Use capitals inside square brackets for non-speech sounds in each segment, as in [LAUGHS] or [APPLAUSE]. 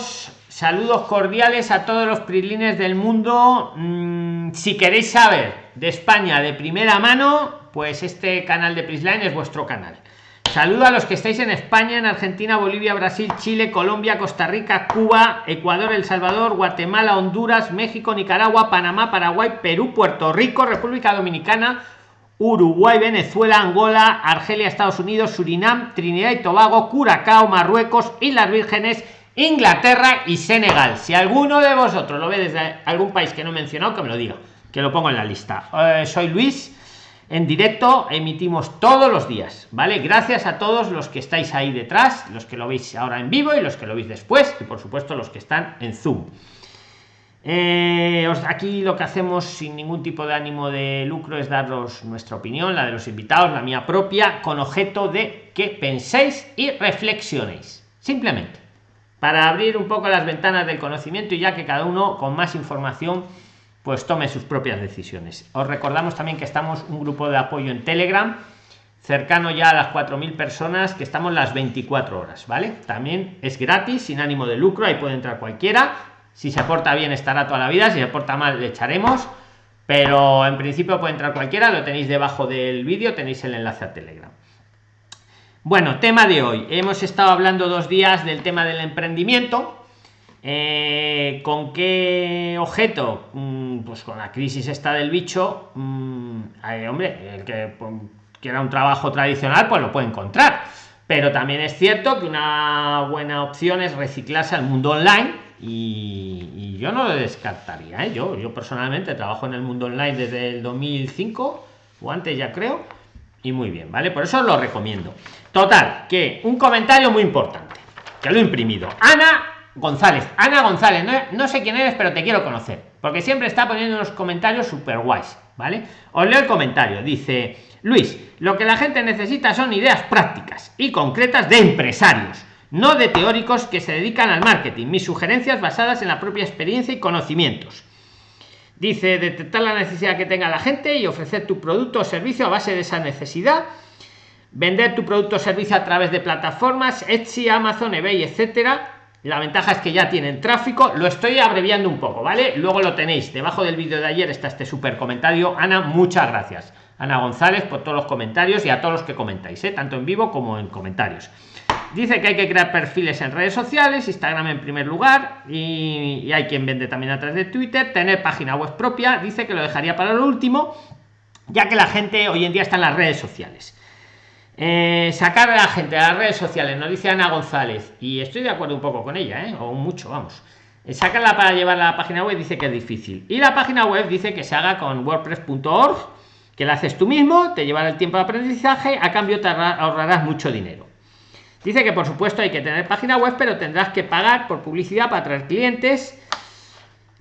saludos cordiales a todos los prilines del mundo. Mm, si queréis saber de España de primera mano, pues este canal de Prisline es vuestro canal. Saludo a los que estáis en España, en Argentina, Bolivia, Brasil, Chile, Colombia, Costa Rica, Cuba, Ecuador, El Salvador, Guatemala, Honduras, México, Nicaragua, Panamá, Paraguay, Perú, Puerto Rico, República Dominicana, Uruguay, Venezuela, Angola, Argelia, Estados Unidos, Surinam, Trinidad y Tobago, Curacao, Marruecos, Islas Vírgenes, Inglaterra y Senegal. Si alguno de vosotros lo ve desde algún país que no he mencionado, que me lo diga, que lo pongo en la lista. Eh, soy Luis en directo emitimos todos los días vale gracias a todos los que estáis ahí detrás los que lo veis ahora en vivo y los que lo veis después y por supuesto los que están en zoom eh, aquí lo que hacemos sin ningún tipo de ánimo de lucro es daros nuestra opinión la de los invitados la mía propia con objeto de que penséis y reflexionéis simplemente para abrir un poco las ventanas del conocimiento y ya que cada uno con más información pues tome sus propias decisiones. Os recordamos también que estamos un grupo de apoyo en Telegram, cercano ya a las 4.000 personas, que estamos las 24 horas, ¿vale? También es gratis, sin ánimo de lucro, ahí puede entrar cualquiera. Si se aporta bien estará toda la vida, si se aporta mal le echaremos, pero en principio puede entrar cualquiera, lo tenéis debajo del vídeo, tenéis el enlace a Telegram. Bueno, tema de hoy. Hemos estado hablando dos días del tema del emprendimiento, eh, ¿Con qué objeto? Mm, pues con la crisis esta del bicho, mm, hombre, el que pues, quiera un trabajo tradicional, pues lo puede encontrar. Pero también es cierto que una buena opción es reciclarse al mundo online y, yo no lo descartaría. ¿eh? Yo, yo personalmente trabajo en el mundo online desde el 2005 o antes ya creo y muy bien, ¿vale? Por eso lo recomiendo. Total, que un comentario muy importante, que lo he imprimido. Ana González, Ana González, no, sé quién eres, pero te quiero conocer, porque siempre está poniendo unos comentarios super guays, ¿vale? Os leo el comentario, dice Luis, lo que la gente necesita son ideas prácticas y concretas de empresarios, no de teóricos que se dedican al marketing, mis sugerencias basadas en la propia experiencia y conocimientos. Dice, detectar la necesidad que tenga la gente y ofrecer tu producto o servicio a base de esa necesidad vender tu producto o servicio a través de plataformas Etsy, Amazon, eBay, etcétera, la ventaja es que ya tienen tráfico. Lo estoy abreviando un poco vale luego lo tenéis. Debajo del vídeo de ayer está este súper comentario. Ana muchas gracias. Ana gonzález por todos los comentarios y a todos los que comentáis ¿eh? tanto en vivo como en comentarios. Dice que hay que crear perfiles en redes sociales instagram en primer lugar y hay quien vende también a través de twitter. Tener página web propia dice que lo dejaría para lo último ya que la gente hoy en día está en las redes sociales eh, sacar a la gente a las redes sociales, nos dice Ana González, y estoy de acuerdo un poco con ella, ¿eh? o mucho, vamos. Eh, sacarla para llevar a la página web dice que es difícil. Y la página web dice que se haga con wordpress.org, que la haces tú mismo, te llevará el tiempo de aprendizaje, a cambio te ahorrarás mucho dinero. Dice que por supuesto hay que tener página web, pero tendrás que pagar por publicidad para traer clientes.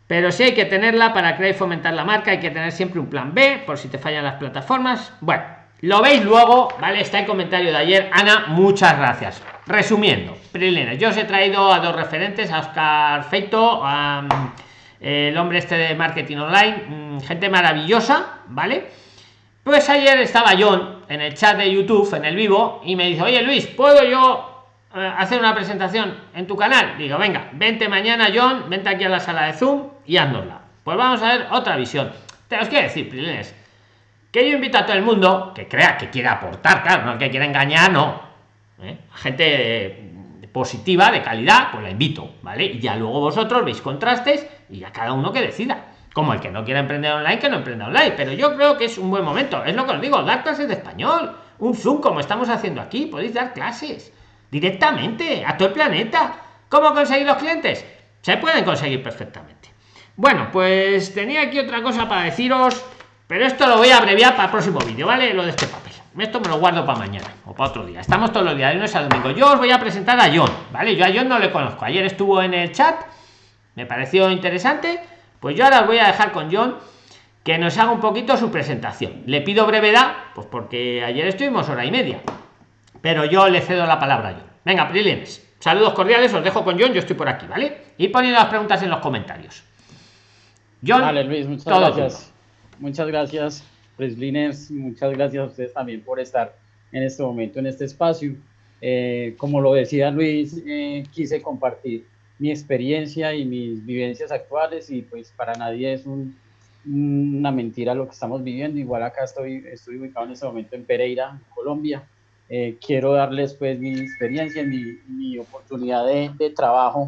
Pero sí hay que tenerla para crear y fomentar la marca, hay que tener siempre un plan B por si te fallan las plataformas. Bueno, lo veis luego, ¿vale? Está el comentario de ayer. Ana, muchas gracias. Resumiendo, Prilena, yo os he traído a dos referentes, a Oscar Feito, a, el hombre este de marketing online, mm, gente maravillosa, ¿vale? Pues ayer estaba John en el chat de YouTube, en el vivo, y me dice, oye Luis, ¿puedo yo eh, hacer una presentación en tu canal? Digo, venga, vente mañana John, vente aquí a la sala de Zoom y haznosla. Pues vamos a ver otra visión. Te os quiero decir, Prilines, que yo invito a todo el mundo que crea que quiere aportar, claro, no que quiera engañar, no. ¿Eh? Gente positiva, de calidad, pues la invito, ¿vale? Y ya luego vosotros veis contrastes y ya cada uno que decida. Como el que no quiera emprender online, que no emprenda online. Pero yo creo que es un buen momento. Es lo que os digo, dar clases de español. Un Zoom como estamos haciendo aquí. Podéis dar clases directamente a todo el planeta. ¿Cómo conseguir los clientes? Se pueden conseguir perfectamente. Bueno, pues tenía aquí otra cosa para deciros pero esto lo voy a abreviar para el próximo vídeo, ¿vale? Lo de este papel. Esto me lo guardo para mañana o para otro día. Estamos todos los días, de lunes a domingo. Yo os voy a presentar a John, ¿vale? Yo a John no le conozco. Ayer estuvo en el chat, me pareció interesante. Pues yo ahora os voy a dejar con John que nos haga un poquito su presentación. Le pido brevedad, pues porque ayer estuvimos hora y media. Pero yo le cedo la palabra a John. Venga, Prilines. Saludos cordiales, os dejo con John, yo estoy por aquí, ¿vale? Y poniendo las preguntas en los comentarios. John, vale, Luis, muchas gracias. Muchas gracias, Preslines. Muchas gracias a ustedes también por estar en este momento, en este espacio. Eh, como lo decía Luis, eh, quise compartir mi experiencia y mis vivencias actuales y pues para nadie es una mentira lo que estamos viviendo. Igual acá estoy, estoy ubicado en este momento en Pereira, Colombia. Eh, quiero darles pues mi experiencia, mi, mi oportunidad de, de trabajo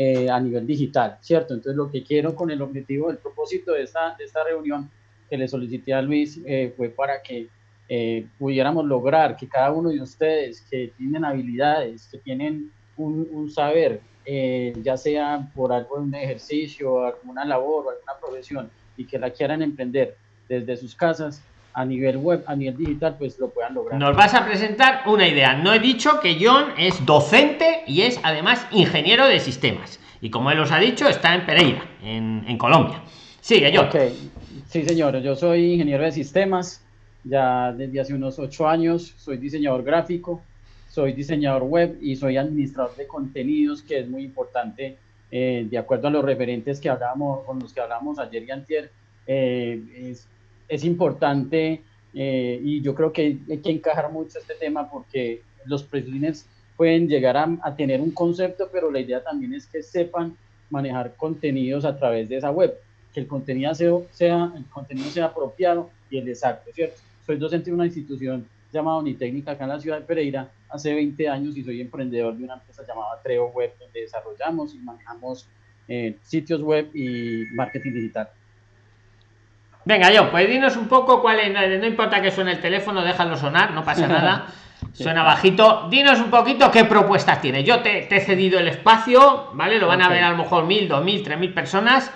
eh, a nivel digital, ¿cierto? Entonces lo que quiero con el objetivo, el propósito de esta, de esta reunión que le solicité a Luis eh, fue para que pudiéramos lograr que cada uno de ustedes que tienen habilidades, que tienen un, un saber, ya sea por un ejercicio, alguna labor o alguna profesión, y que la quieran emprender desde sus casas, a nivel web, a nivel digital, pues lo puedan lograr. Nos vas a presentar una idea. No he dicho que John es docente y es además ingeniero de sistemas. Y como él os ha dicho, está en Pereira, en, Colombia. Sigue, John. Okay. Sí, señor. Yo soy ingeniero de sistemas. Ya desde hace unos ocho años soy diseñador gráfico, soy diseñador web y soy administrador de contenidos, que es muy importante eh, de acuerdo a los referentes que hablábamos, con los que hablamos ayer y antier. Eh, es es importante eh, y yo creo que hay que encajar mucho este tema porque los presidentes pueden llegar a, tener un concepto, pero la idea también es que sepan manejar contenidos a través de esa web, que el contenido sea, el contenido sea apropiado y el exacto, ¿cierto? Soy docente de una institución llamada Unitécnica acá en la ciudad de Pereira hace 20 años y soy emprendedor de una empresa llamada Treo Web, donde desarrollamos y manejamos eh, sitios web y marketing digital. Venga, yo, pues dinos un poco cuál es, no, importa que suene el teléfono, déjalo sonar, no pasa nada. [LAUGHS] Suena bajito. Dinos un poquito qué propuestas tienes. Yo te, he cedido el espacio, ¿vale? Lo van a ver a lo mejor mil, dos mil, tres mil personas.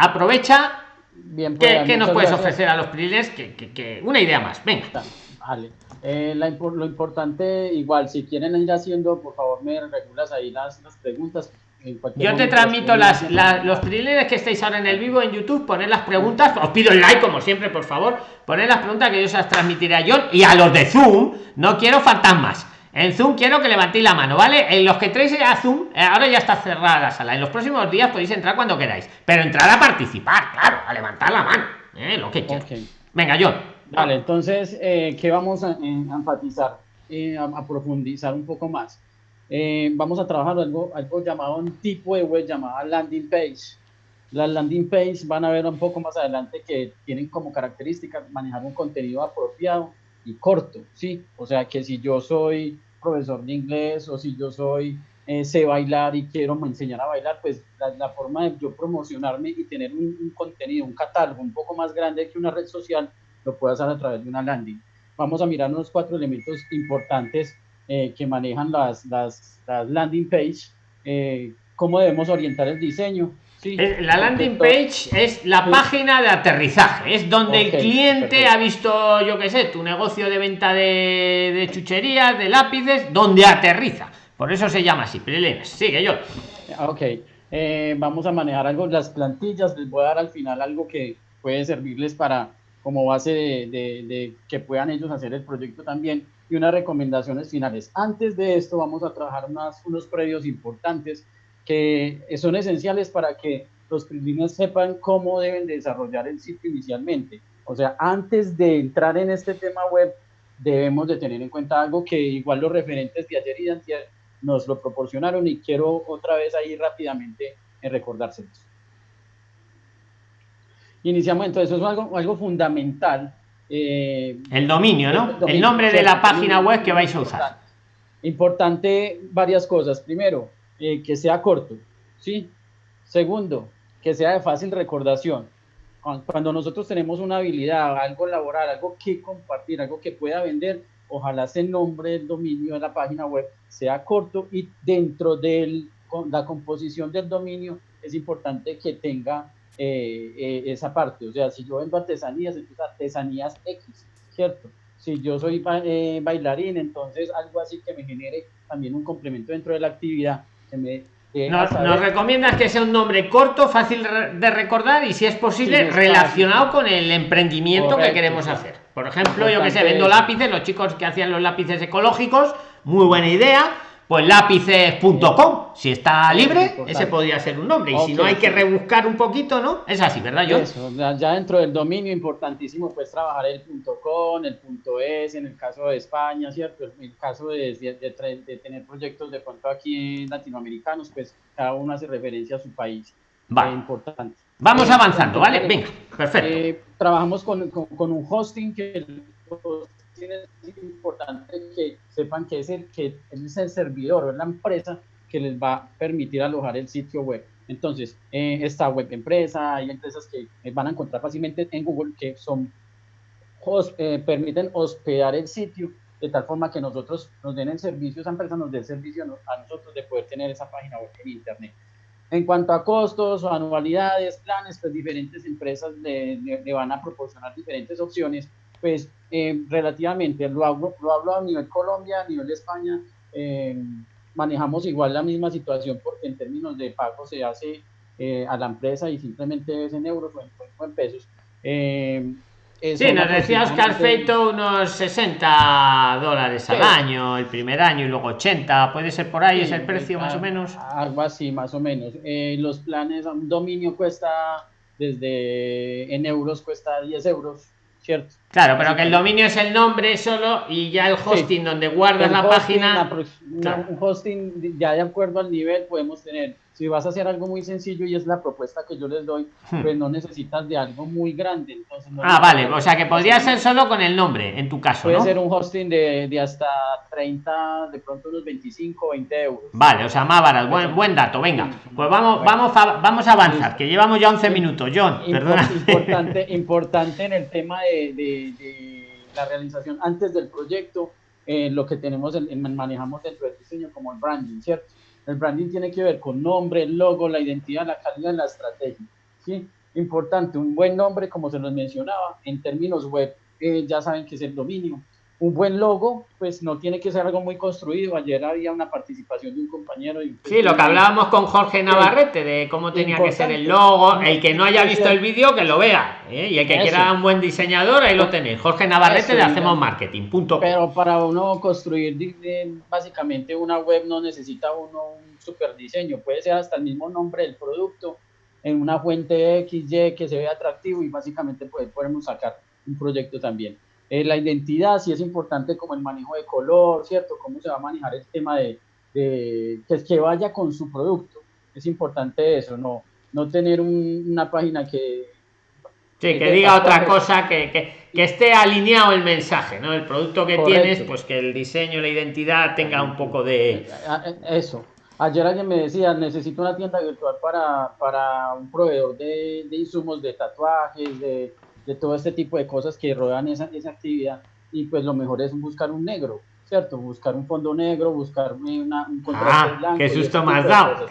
Aprovecha. Bien, ¿Qué, pues, nos puedes ofrecer a los priles? Que, una idea más. Venga. Vale. Eh, lo importante, igual, si quieren ir haciendo, por favor, me regulas ahí las, las preguntas yo te transmito las, los privilegios que estáis ahora en el vivo en YouTube, poner las preguntas, os pido el like como siempre, por favor, poner las preguntas que yo se las transmitiré a John y a los de Zoom, no quiero fantasmas. En Zoom quiero que levantéis la mano, ¿vale? En los que traéis a Zoom, eh, ahora ya está cerrada la sala. En los próximos días podéis entrar cuando queráis, pero entrar a participar, claro, a levantar la mano, ¿eh? lo que quieras. Venga, John. Vale, entonces, eh, ¿qué vamos a, enfatizar? a profundizar un poco más eh, vamos a trabajar algo, algo llamado un tipo de web llamada landing page. Las landing page van a ver un poco más adelante que tienen como característica manejar un contenido apropiado y corto, ¿sí? O sea que si yo soy profesor de inglés o si yo soy eh, sé bailar y quiero enseñar a bailar, pues la, forma de yo promocionarme y tener un, un, contenido, un catálogo un poco más grande que una red social, lo puedo hacer a través de una landing. Vamos a mirar unos cuatro elementos importantes eh, que manejan las, las, landing page, eh, cómo debemos orientar el diseño. Sí, eh, la landing page es la página de aterrizaje, es donde el cliente ha visto, yo qué sé, tu negocio de venta de, de chucherías, de lápices, donde aterriza. Por eso se llama así. Prilines, sigue yo. Ok, vamos a manejar algo, las plantillas, les voy a dar al final algo que puede servirles para como base de, de, de que puedan ellos hacer el proyecto también y unas recomendaciones finales. Antes de esto vamos a trabajar unos previos importantes que son esenciales para que los primeros sepan cómo deben desarrollar el sitio inicialmente. O sea, antes de entrar en este tema web, debemos de tener en cuenta algo que igual los referentes de ayer y de antier nos lo proporcionaron y quiero otra vez ahí rápidamente en recordárselos. Iniciamos entonces, eso es algo, algo fundamental eh, el dominio, ¿no? El, nombre de la página web que vais a usar. Importante varias cosas. Primero, eh, que sea corto, ¿sí? Segundo, que sea de fácil recordación. Cuando nosotros tenemos una habilidad, algo laboral, algo que compartir, algo que pueda vender, ojalá ese nombre del dominio de la página web sea corto y dentro de la composición del dominio es importante que tenga eh, eh, esa parte. O sea, si yo vendo artesanías, entonces artesanías X, ¿cierto? Si yo soy eh, bailarín, entonces algo así que me genere también un complemento dentro de la actividad. Que me nos, recomiendas que sea un nombre corto, fácil de recordar y si es posible relacionado con el emprendimiento que queremos hacer. Por ejemplo, yo que sé, vendo lápices, los chicos que hacían los lápices ecológicos, muy buena idea pues lápices.com, si está libre, ese podría ser un nombre. Y si no hay que rebuscar un poquito, ¿no? Es así, ¿verdad, yo Eso, ya dentro del dominio importantísimo, pues trabajar el .com, el .es, en el caso de España, ¿cierto? En el caso de, de, tener proyectos de pronto aquí latinoamericanos, pues cada uno hace referencia a su país. Vale. importante. Vamos avanzando, ¿vale? Venga, perfecto. Eh, trabajamos con, con, un hosting que es importante que sepan que es el, que es el servidor o es la empresa que les va a permitir alojar el sitio web. Entonces, eh, esta web empresa, hay empresas que van a encontrar fácilmente en Google que son eh, permiten hospedar el sitio de tal forma que nosotros nos den el servicio, esa empresa nos dé el servicio a nosotros de poder tener esa página web en Internet. En cuanto a costos o anualidades, planes, pues diferentes empresas le, le van a proporcionar diferentes opciones pues eh, relativamente, lo hablo, lo hablo a nivel Colombia, a nivel España, eh, manejamos igual la misma situación porque en términos de pago se hace eh, a la empresa y simplemente es en euros o en, pesos. sí, nos decía Oscar Feito unos 60 dólares al año, el primer año y luego 80, puede ser por ahí, es el precio más o menos. Algo así, más o menos. los planes, un dominio cuesta desde en euros cuesta 10 euros ¿cierto? Claro, pero que el dominio es el nombre solo y ya el hosting donde guardas la página. Un hosting ya de acuerdo al nivel podemos tener. Si vas a hacer algo muy sencillo y es la propuesta que yo les doy, hmm. pues no necesitas de algo muy grande. Entonces ah, vale, o sea que podría ser solo con el nombre, en tu caso. Puede ser un hosting de, de, hasta 30, de pronto unos 25 o 20 euros. Vale, o sea, más barato, buen, buen dato, venga. Pues vamos, vamos, a, vamos a avanzar, que llevamos ya 11 minutos. John, perdona. [LAUGHS] Importante, importante en el tema de, de la realización antes del proyecto, eh, lo que tenemos, en, manejamos dentro del diseño como el branding, ¿cierto? El branding tiene que ver con nombre, logo, la identidad, la calidad, la estrategia. ¿sí? Importante, un buen nombre, como se nos mencionaba, en términos web, eh, ya saben que es el dominio. Un buen logo, pues no tiene que ser algo muy construido. Ayer había una participación de un compañero. Y sí, lo que hablábamos con Jorge Navarrete de cómo tenía que ser el logo. El que no haya visto el vídeo, que lo vea. ¿eh? Y el que quiera un buen diseñador, ahí lo tenéis. Jorge Navarrete le hacemos marketing. Punto. Pero para uno construir básicamente una web no necesita uno un super diseño. Puede ser hasta el mismo nombre del producto en una fuente XY que se vea atractivo y básicamente podemos sacar un proyecto también. Eh, la identidad sí es importante como el manejo de color, ¿cierto? Cómo se va a manejar el tema de, de que, que vaya con su producto. Es importante eso, no, no tener una página que... Sí, que, diga otra cosa, que, que, esté alineado el mensaje, ¿no? El producto que tienes, pues que el diseño, la identidad tenga un poco de... Eso. Ayer alguien me decía, necesito una tienda virtual para, para un proveedor de, de insumos, de tatuajes, de, de todo este tipo de cosas que rodean esa, esa actividad y pues lo mejor es buscar un negro, ¿cierto? Buscar un fondo negro, buscar una, un contraste ah, blanco. Qué susto más dado.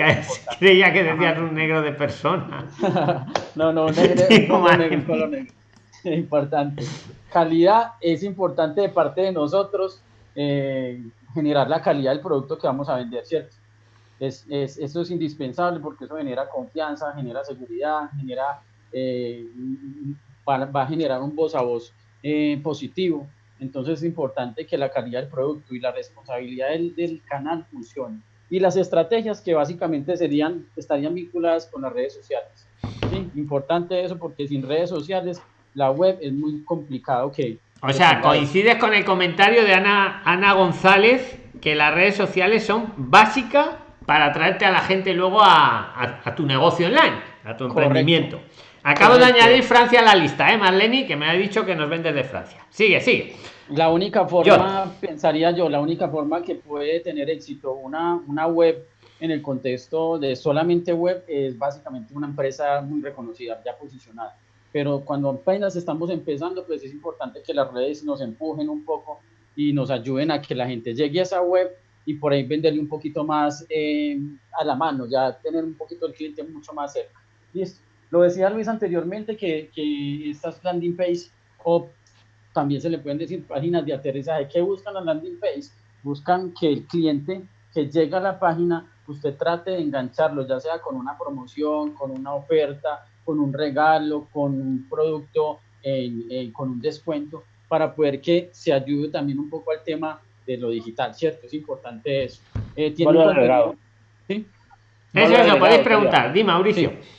Creía que decías un negro de persona. [LAUGHS] no, no, [LAUGHS] negro, negro, negro, negro. [LAUGHS] Importante. Calidad es importante de parte de nosotros eh, generar la calidad del producto que vamos a vender, ¿cierto? Es, es, eso es indispensable porque eso genera confianza, genera seguridad, genera eh, va, a generar un voz a voz eh, positivo. Entonces es importante que la calidad del producto y la responsabilidad del, del canal funcione. Y las estrategias que básicamente serían, estarían vinculadas con las redes sociales. ¿sí? Importante eso porque sin redes sociales la web es muy complicado que... O sea, coincides con el comentario de Ana, Ana González que las redes sociales son básicas para atraerte a la gente luego a, a, tu negocio online, a tu emprendimiento. Acabo de añadir Francia a la lista, ¿eh, Marlene? Que me ha dicho que nos vende de Francia. Sigue, sigue. La única forma, pensaría yo, la única forma que puede tener éxito una, una web en el contexto de solamente web es básicamente una empresa muy reconocida, ya posicionada. Pero cuando apenas estamos empezando, pues es importante que las redes nos empujen un poco y nos ayuden a que la gente llegue a esa web y por ahí venderle un poquito más eh, a la mano, ya tener un poquito el cliente mucho más cerca. Listo. Lo decía Luis anteriormente que, que estas landing page o también se le pueden decir páginas de aterrizaje. ¿Qué buscan las landing page? Buscan que el cliente que llega a la página, usted trate de engancharlo, ya sea con una promoción, con una oferta, con un regalo, con un producto, con un descuento, para poder que se ayude también un poco al tema de lo digital, ¿cierto? Es importante eso. Eh, ¿tiene valor agregado. ¿Sí? Eso, eso, podéis preguntar. Di, Mauricio. Sí.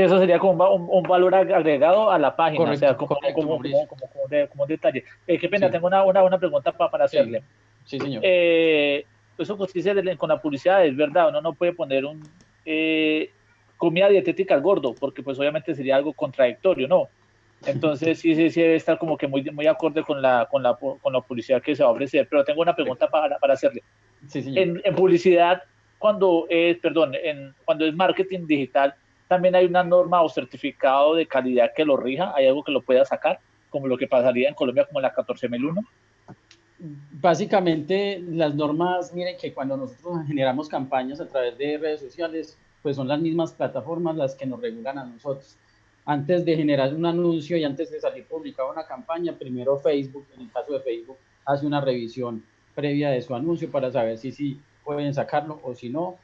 Eso sería como un, valor agregado a la página, o sea, como, como, un detalle. Eh, qué pena, tengo una, una, una pregunta para hacerle. Sí, señor. Eh, eso justicia con la publicidad, es verdad, uno no puede poner un eh, comida dietética al gordo, porque pues obviamente sería algo contradictorio, ¿no? [LAUGHS] Entonces sí, sí, sí debe estar como que muy, muy acorde con la, con, la, con la publicidad que se va a ofrecer. Pero tengo una pregunta para, para hacerle. En, en, publicidad, cuando es, perdón, en, cuando es marketing digital, también hay una norma o certificado de calidad que lo rija, hay algo que lo pueda sacar, como lo que pasaría en Colombia como la 14001. Básicamente, las normas, miren que cuando nosotros generamos campañas a través de redes sociales, pues son las mismas plataformas las que nos regulan a nosotros antes de generar un anuncio y antes de salir publicada una campaña, primero Facebook, en el caso de Facebook, hace una revisión previa de su anuncio para saber si sí pueden sacarlo o si no,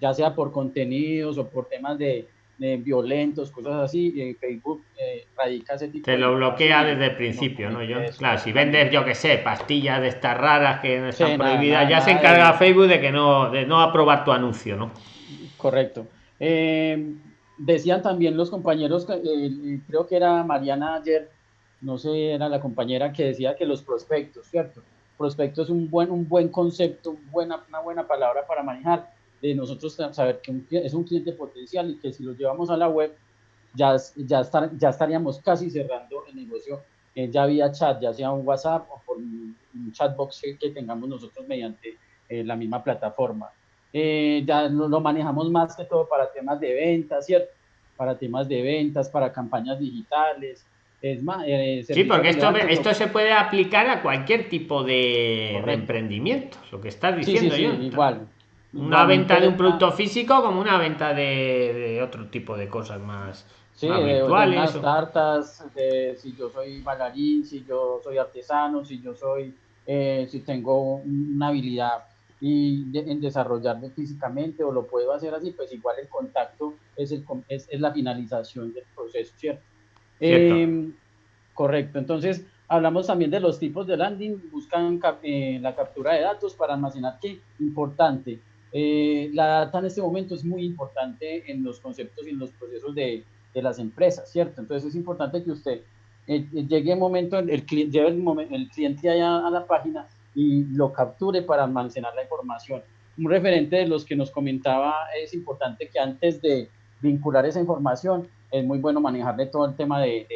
ya sea por contenidos o por temas de, violentos, cosas así, y Facebook eh, radica ese tipo Te lo bloquea desde el principio, ¿no? Yo, claro, si vendes, yo que sé, pastillas de estas raras que no están prohibidas, ya se encarga Facebook de que no, de no aprobar tu anuncio, ¿no? Correcto. Eh, decían también los compañeros, eh, eh, creo que era Mariana ayer, no sé, era la compañera que decía que los prospectos, ¿cierto? Prospecto es un buen, un buen concepto, buena, una buena palabra para manejar, de nosotros saber que es un cliente potencial y que si lo llevamos a la web, ya, ya, ya estaríamos casi cerrando el negocio eh, ya vía chat, ya sea un WhatsApp o por un, chatbox que, tengamos nosotros mediante la misma plataforma. Eh, ya lo, manejamos más que todo para temas de ventas, ¿cierto? Para temas de ventas, para campañas digitales. Es más, eh, sí, porque esto, esto se puede aplicar a cualquier tipo de, emprendimiento, lo que estás diciendo yo. igual. Una venta de un producto físico como una venta de, otro tipo de cosas más, sí, virtuales. De tartas, si yo soy bailarín, si yo soy artesano, si yo soy, eh, si tengo una habilidad y en desarrollarme físicamente o lo puedo hacer así, pues igual el contacto es, el, es, es la finalización del proceso, ¿cierto? Em, correcto, entonces hablamos también de los tipos de landing, buscan eh, la captura de datos para almacenar, ¿qué? Importante. Eh, la data en este momento es muy importante en los conceptos y en los procesos de, de las empresas, ¿cierto? Entonces es importante que usted eh, llegue el momento, el, lleve el, el cliente allá a la página y lo capture para almacenar la información. Un referente de los que nos comentaba es importante que antes de vincular esa información es muy bueno manejarle todo el tema de,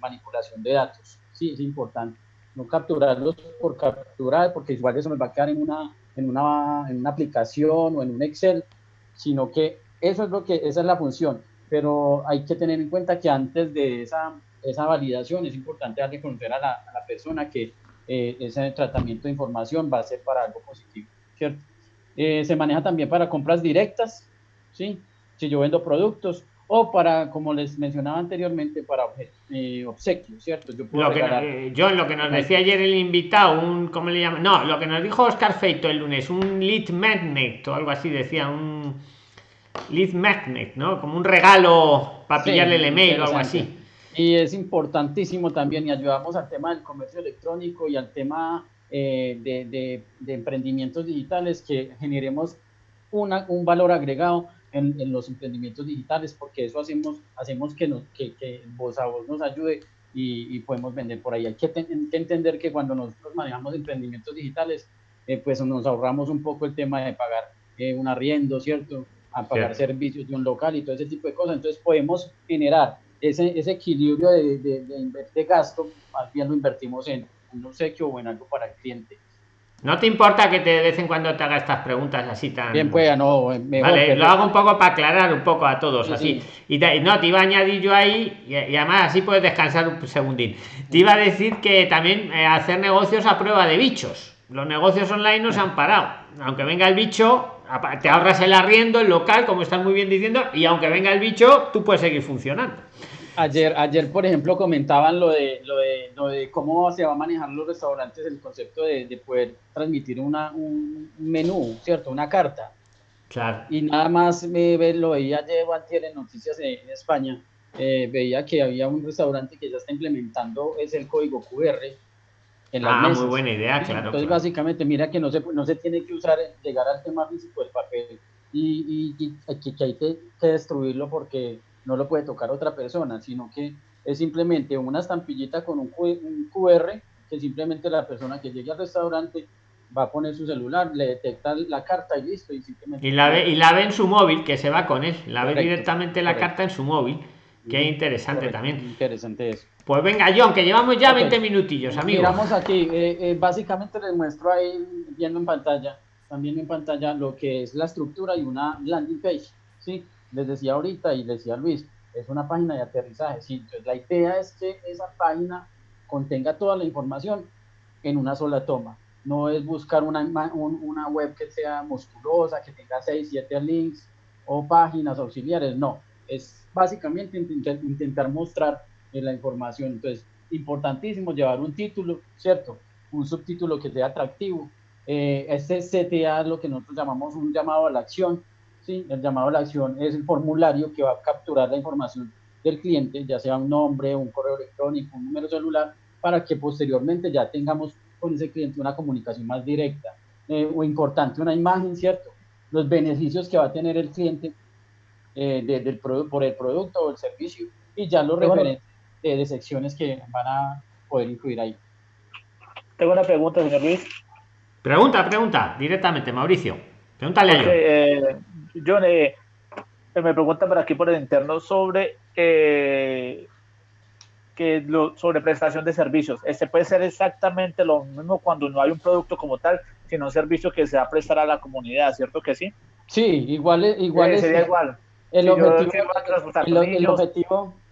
manipulación de datos. Sí, es importante. No capturarlos por capturar, porque igual eso nos va a quedar en una, en una, en una aplicación o en un Excel, sino que eso es lo que, esa es la función. Pero hay que tener en cuenta que antes de esa, esa validación es importante darle conocer a la, a la persona que eh, ese tratamiento de información va a ser para algo positivo, ¿cierto? Eh, se maneja también para compras directas, ¿sí? Si yo vendo productos o para, como les mencionaba anteriormente, para eh, obsequios, ¿cierto? Yo puedo lo que, John, lo que nos decía ayer el invitado, un, ¿cómo le llaman? No, lo que nos dijo Oscar Feito el lunes, un lead magnet o algo así, decía, un lead magnet, ¿no? Como un regalo para pillarle el email o algo así. Y es importantísimo también, y ayudamos al tema del comercio electrónico y al tema eh, de, de, emprendimientos digitales, que generemos una, un valor agregado en, en, los emprendimientos digitales, porque eso hacemos, hacemos que, nos, que, que voz a voz nos ayude y, y, podemos vender por ahí. Hay que, entender que cuando nosotros manejamos emprendimientos digitales, eh, pues nos ahorramos un poco el tema de pagar eh, un arriendo, ¿cierto? A pagar servicios de un local y todo ese tipo de cosas. Entonces podemos generar ese, ese equilibrio de, de, de, gasto, más bien lo invertimos en un obsequio o en algo para el cliente. ¿No te importa que te, de vez en cuando te haga estas preguntas así tan... Bien, pues, no, vale, lo hago un poco para aclarar un poco a todos, así. Y no, te iba a añadir yo ahí, y, además así puedes descansar un segundín. Te iba a decir que también eh, hacer negocios a prueba de bichos. Los negocios online no se han parado. Aunque venga el bicho, te ahorras el arriendo, el local, como estás muy bien diciendo, y aunque venga el bicho, tú puedes seguir funcionando. Ayer, ayer por ejemplo, comentaban lo de, lo de, lo de cómo se va a manejar los restaurantes, el concepto de, de poder transmitir una, un menú, ¿cierto? Una carta. Claro. Y nada más me lo veía llevo ayer en noticias en, España, eh, veía que había un restaurante que ya está implementando es el código QR en las ah, muy buena idea, claro. Entonces, básicamente, mira que no se, no se tiene que usar, llegar al tema físico del papel y, y, que, hay que, destruirlo porque no lo puede tocar otra persona, sino que es simplemente una estampillita con un, un QR que simplemente la persona que llegue al restaurante va a poner su celular, le detecta la carta y listo. Y, simplemente y, la, ve, y la ve en su móvil, que se va con él, la ve directamente la carta en su móvil. Qué interesante también. Interesante eso. Pues venga, John, que llevamos ya 20 minutillos, amigos. Miramos aquí, eh, eh, básicamente les muestro ahí, viendo en pantalla, también en pantalla, lo que es la estructura y una landing page. ¿sí? Les decía ahorita y les decía Luis, es una página de aterrizaje. la idea es que esa página contenga toda la información en una sola toma. No es buscar una, una web que sea musculosa, que tenga 6, 7 links o páginas auxiliares, no. Es básicamente intentar, mostrar la información. Entonces, importantísimo llevar un título, ¿cierto? Un subtítulo que sea atractivo. Eh, este CTA es lo que nosotros llamamos un llamado a la acción. ¿Sí? El llamado a la acción es el formulario que va a capturar la información del cliente, ya sea un nombre, un correo electrónico, un número celular, para que posteriormente ya tengamos con ese cliente una comunicación más directa. Eh, o importante, una imagen, ¿cierto? Los beneficios que va a tener el cliente eh, del por el producto o el servicio y ya los referentes de, secciones que van a poder incluir ahí. Tengo una pregunta, señor Luis. Pregunta, pregunta, directamente, Mauricio. Pregúntale a John. Eh, John, eh, me pregunta por aquí por el interno sobre eh, que lo, sobre prestación de servicios. Este puede ser exactamente lo mismo cuando no hay un producto como tal, sino un servicio que se va a prestar a la comunidad, ¿cierto que sí? Sí, igual, igual es, sería igual. El, objetivo,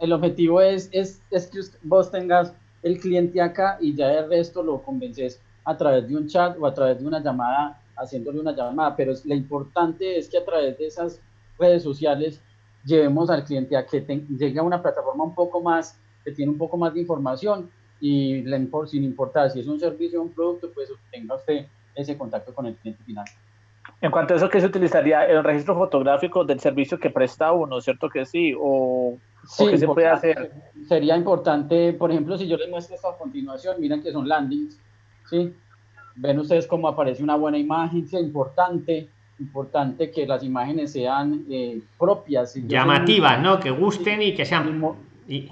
el, objetivo, es, es, es, que vos tengas el cliente acá y ya el resto lo convences a través de un chat o a través de una llamada, haciéndole una llamada. Pero lo importante es que a través de esas redes sociales llevemos al cliente a que llegue a una plataforma un poco más, que tiene un poco más de información y sin importar si es un servicio o un producto, pues tenga usted ese contacto con el cliente final. En cuanto a eso, ¿qué se utilizaría? ¿El registro fotográfico del servicio que presta uno, cierto que sí? ¿O, qué se puede hacer? Sería importante, por ejemplo, si yo les muestro esto a continuación, miren que son landings, ¿sí? Ven ustedes cómo aparece una buena imagen, es importante, importante que las imágenes sean eh, propias. Llamativas, ¿no? Que gusten y que sean... Y,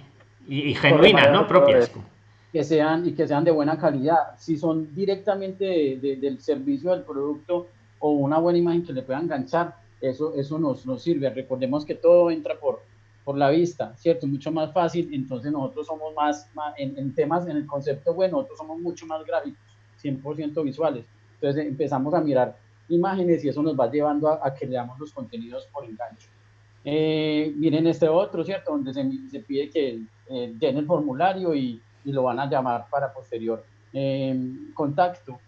y, genuinas, ¿no? Propias. Que sean, y que sean de buena calidad. Si son directamente del servicio del producto, o una buena imagen que le pueda enganchar, eso, eso nos, nos sirve. Recordemos que todo entra por, por la vista, ¿cierto? Mucho más fácil, entonces nosotros somos más, en, temas, en el concepto bueno, nosotros somos mucho más gráficos, 100% visuales. Entonces empezamos a mirar imágenes y eso nos va llevando a, que leamos los contenidos por enganche. Eh, miren este otro, ¿cierto? Donde se, se pide que eh, den el formulario y, y, lo van a llamar para posterior eh, contacto.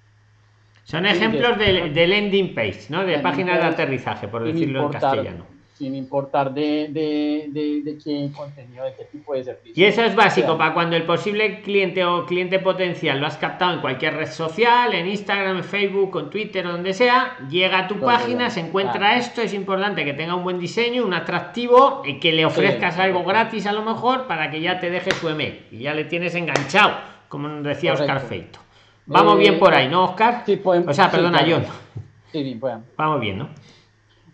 Son ejemplos de, de, landing page, ¿no? De páginas de aterrizaje, por decirlo en castellano. Sin importar de, de, de, qué contenido, de qué tipo de servicio. Y eso es básico para cuando el posible cliente o cliente potencial lo has captado en cualquier red social, en Instagram, en Facebook, en Twitter, donde sea, llega a tu página, se encuentra esto, es importante que tenga un buen diseño, un atractivo y que le ofrezcas algo gratis a lo mejor para que ya te deje su email y ya le tienes enganchado, como decía Oscar Feito. Vamos bien por ahí, ¿no, Oscar? Sí, O sea, perdona, John. Sí, sí, Vamos bien, ¿no?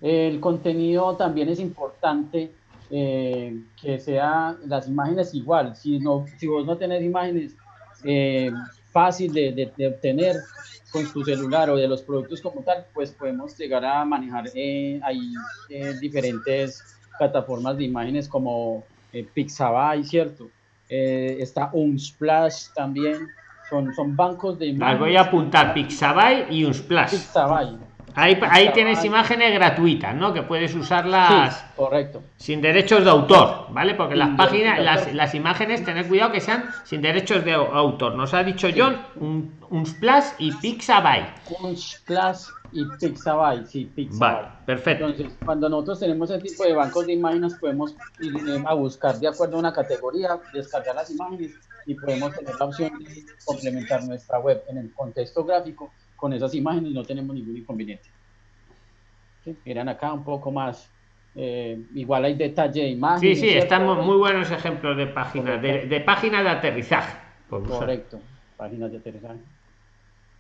El contenido también es importante eh, que sea las imágenes igual. Si, no, si vos no tenés imágenes eh, fácil de, obtener con tu celular o de los productos como tal, pues podemos llegar a manejar eh, ahí diferentes plataformas de imágenes como Pixabay, ¿cierto? está Unsplash también son, bancos de imágenes. voy a apuntar Pixabay y Unsplash. Pixabay. Ahí, ahí tienes imágenes gratuitas, ¿no? Que puedes usarlas correcto. sin derechos de autor, ¿vale? Porque las páginas, las, las, imágenes, tener cuidado que sean sin derechos de autor. Nos ha dicho John, un, un splash y Pixabay. Un splash y Pixabay, sí, Pixabay. Vale, perfecto. Entonces, cuando nosotros tenemos ese tipo de bancos de imágenes, podemos ir eh, a buscar de acuerdo a una categoría, descargar las imágenes y podemos tener la opción de complementar nuestra web en el contexto gráfico con esas imágenes, no tenemos ningún inconveniente. Miren acá un poco más, eh, igual hay detalle de imágenes. Sí, sí, estamos muy buenos ejemplos de páginas, de, de páginas de aterrizaje. Correcto. páginas de aterrizaje.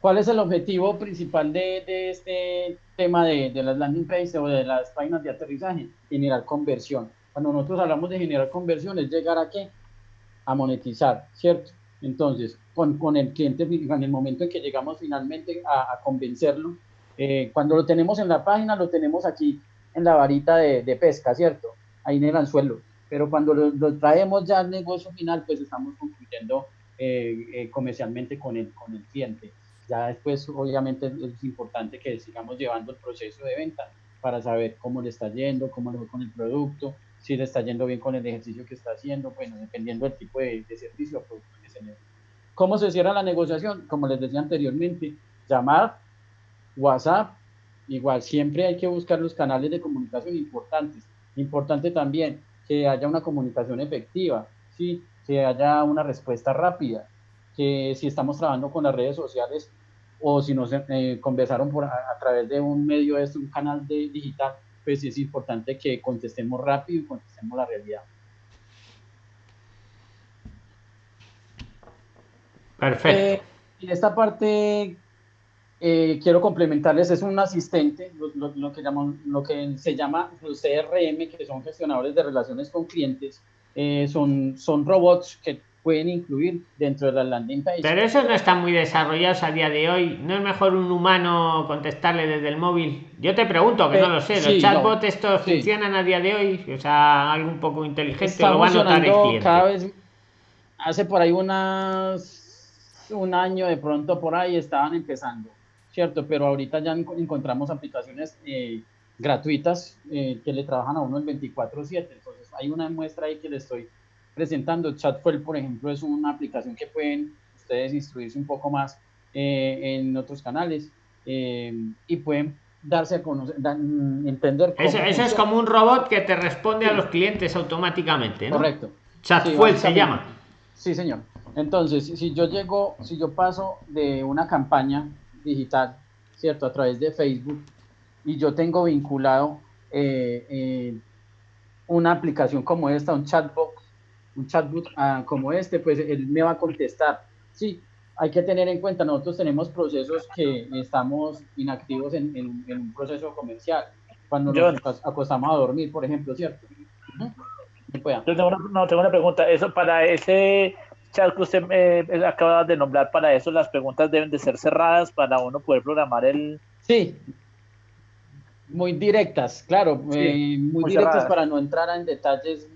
¿Cuál es el objetivo principal de, de este tema de, de, las landing pages o de las páginas de aterrizaje? Generar conversión. Cuando nosotros hablamos de generar conversión es llegar a qué? A monetizar, ¿cierto? Entonces, con, con el cliente, en el momento en que llegamos finalmente a, convencerlo, eh, cuando lo tenemos en la página, lo tenemos aquí en la varita de, pesca, ¿cierto? Ahí en el anzuelo. Pero cuando lo, traemos ya al negocio final, pues estamos concluyendo eh, eh, comercialmente con el, con el cliente. Ya después, obviamente, es importante que sigamos llevando el proceso de venta para saber cómo le está yendo, cómo le va con el producto, si le está yendo bien con el ejercicio que está haciendo, bueno, dependiendo del tipo de, de servicio o producto que se necesita. ¿Cómo se cierra la negociación? Como les decía anteriormente, llamar, WhatsApp, igual, siempre hay que buscar los canales de comunicación importantes. Importante también que haya una comunicación efectiva, ¿sí? que haya una respuesta rápida, que si estamos trabajando con las redes sociales o si nos eh, conversaron por, a, a, través de un medio, de un canal de, digital, pues es importante que contestemos rápido y contestemos la realidad. Perfecto. Eh, y esta parte eh, quiero complementarles, es un asistente, lo, lo, lo, que llaman, lo que se llama los CRM, que son gestionadores de relaciones con clientes, eh, son, son robots que pueden incluir dentro de la landing page. Pero esos no están muy desarrollados a día de hoy. ¿No es mejor un humano contestarle desde el móvil? Yo te pregunto, que eh, no lo sé. ¿Los sí, chatbots no, estos sí. funcionan a día de hoy? O sea, algo un poco inteligente Está lo va a notar el cliente. Cada vez, hace por ahí unas, un año de pronto por ahí estaban empezando, ¿cierto? Pero ahorita ya encontramos aplicaciones eh, gratuitas eh, que le trabajan a uno el 24/7. Entonces hay una muestra ahí que le estoy presentando. Chatfuel, por ejemplo, es una aplicación que pueden ustedes instruirse un poco más eh, en otros canales eh, y pueden darse a conocer, da, entender. Cómo eso es como un robot que te responde sí. a los clientes automáticamente, ¿no? Correcto. Chatfuel sí, se llama. Sí, señor. Entonces, si yo llego, si yo paso de una campaña digital, ¿cierto? A través de Facebook y yo tengo vinculado eh, eh, una aplicación como esta, un chatbot, un chatbot uh, como este, pues él me va a contestar. Sí, hay que tener en cuenta, nosotros tenemos procesos que estamos inactivos en, en, en un proceso comercial, cuando yo, nos acostamos a dormir, por ejemplo, ¿cierto? Uh -huh. Yo tengo una, no, tengo una pregunta, eso para ese chat que usted eh, acaba de nombrar, para eso las preguntas deben de ser cerradas para uno poder programar el... Sí, muy directas, claro, sí, eh, muy, muy, directas cerradas. para no entrar en detalles.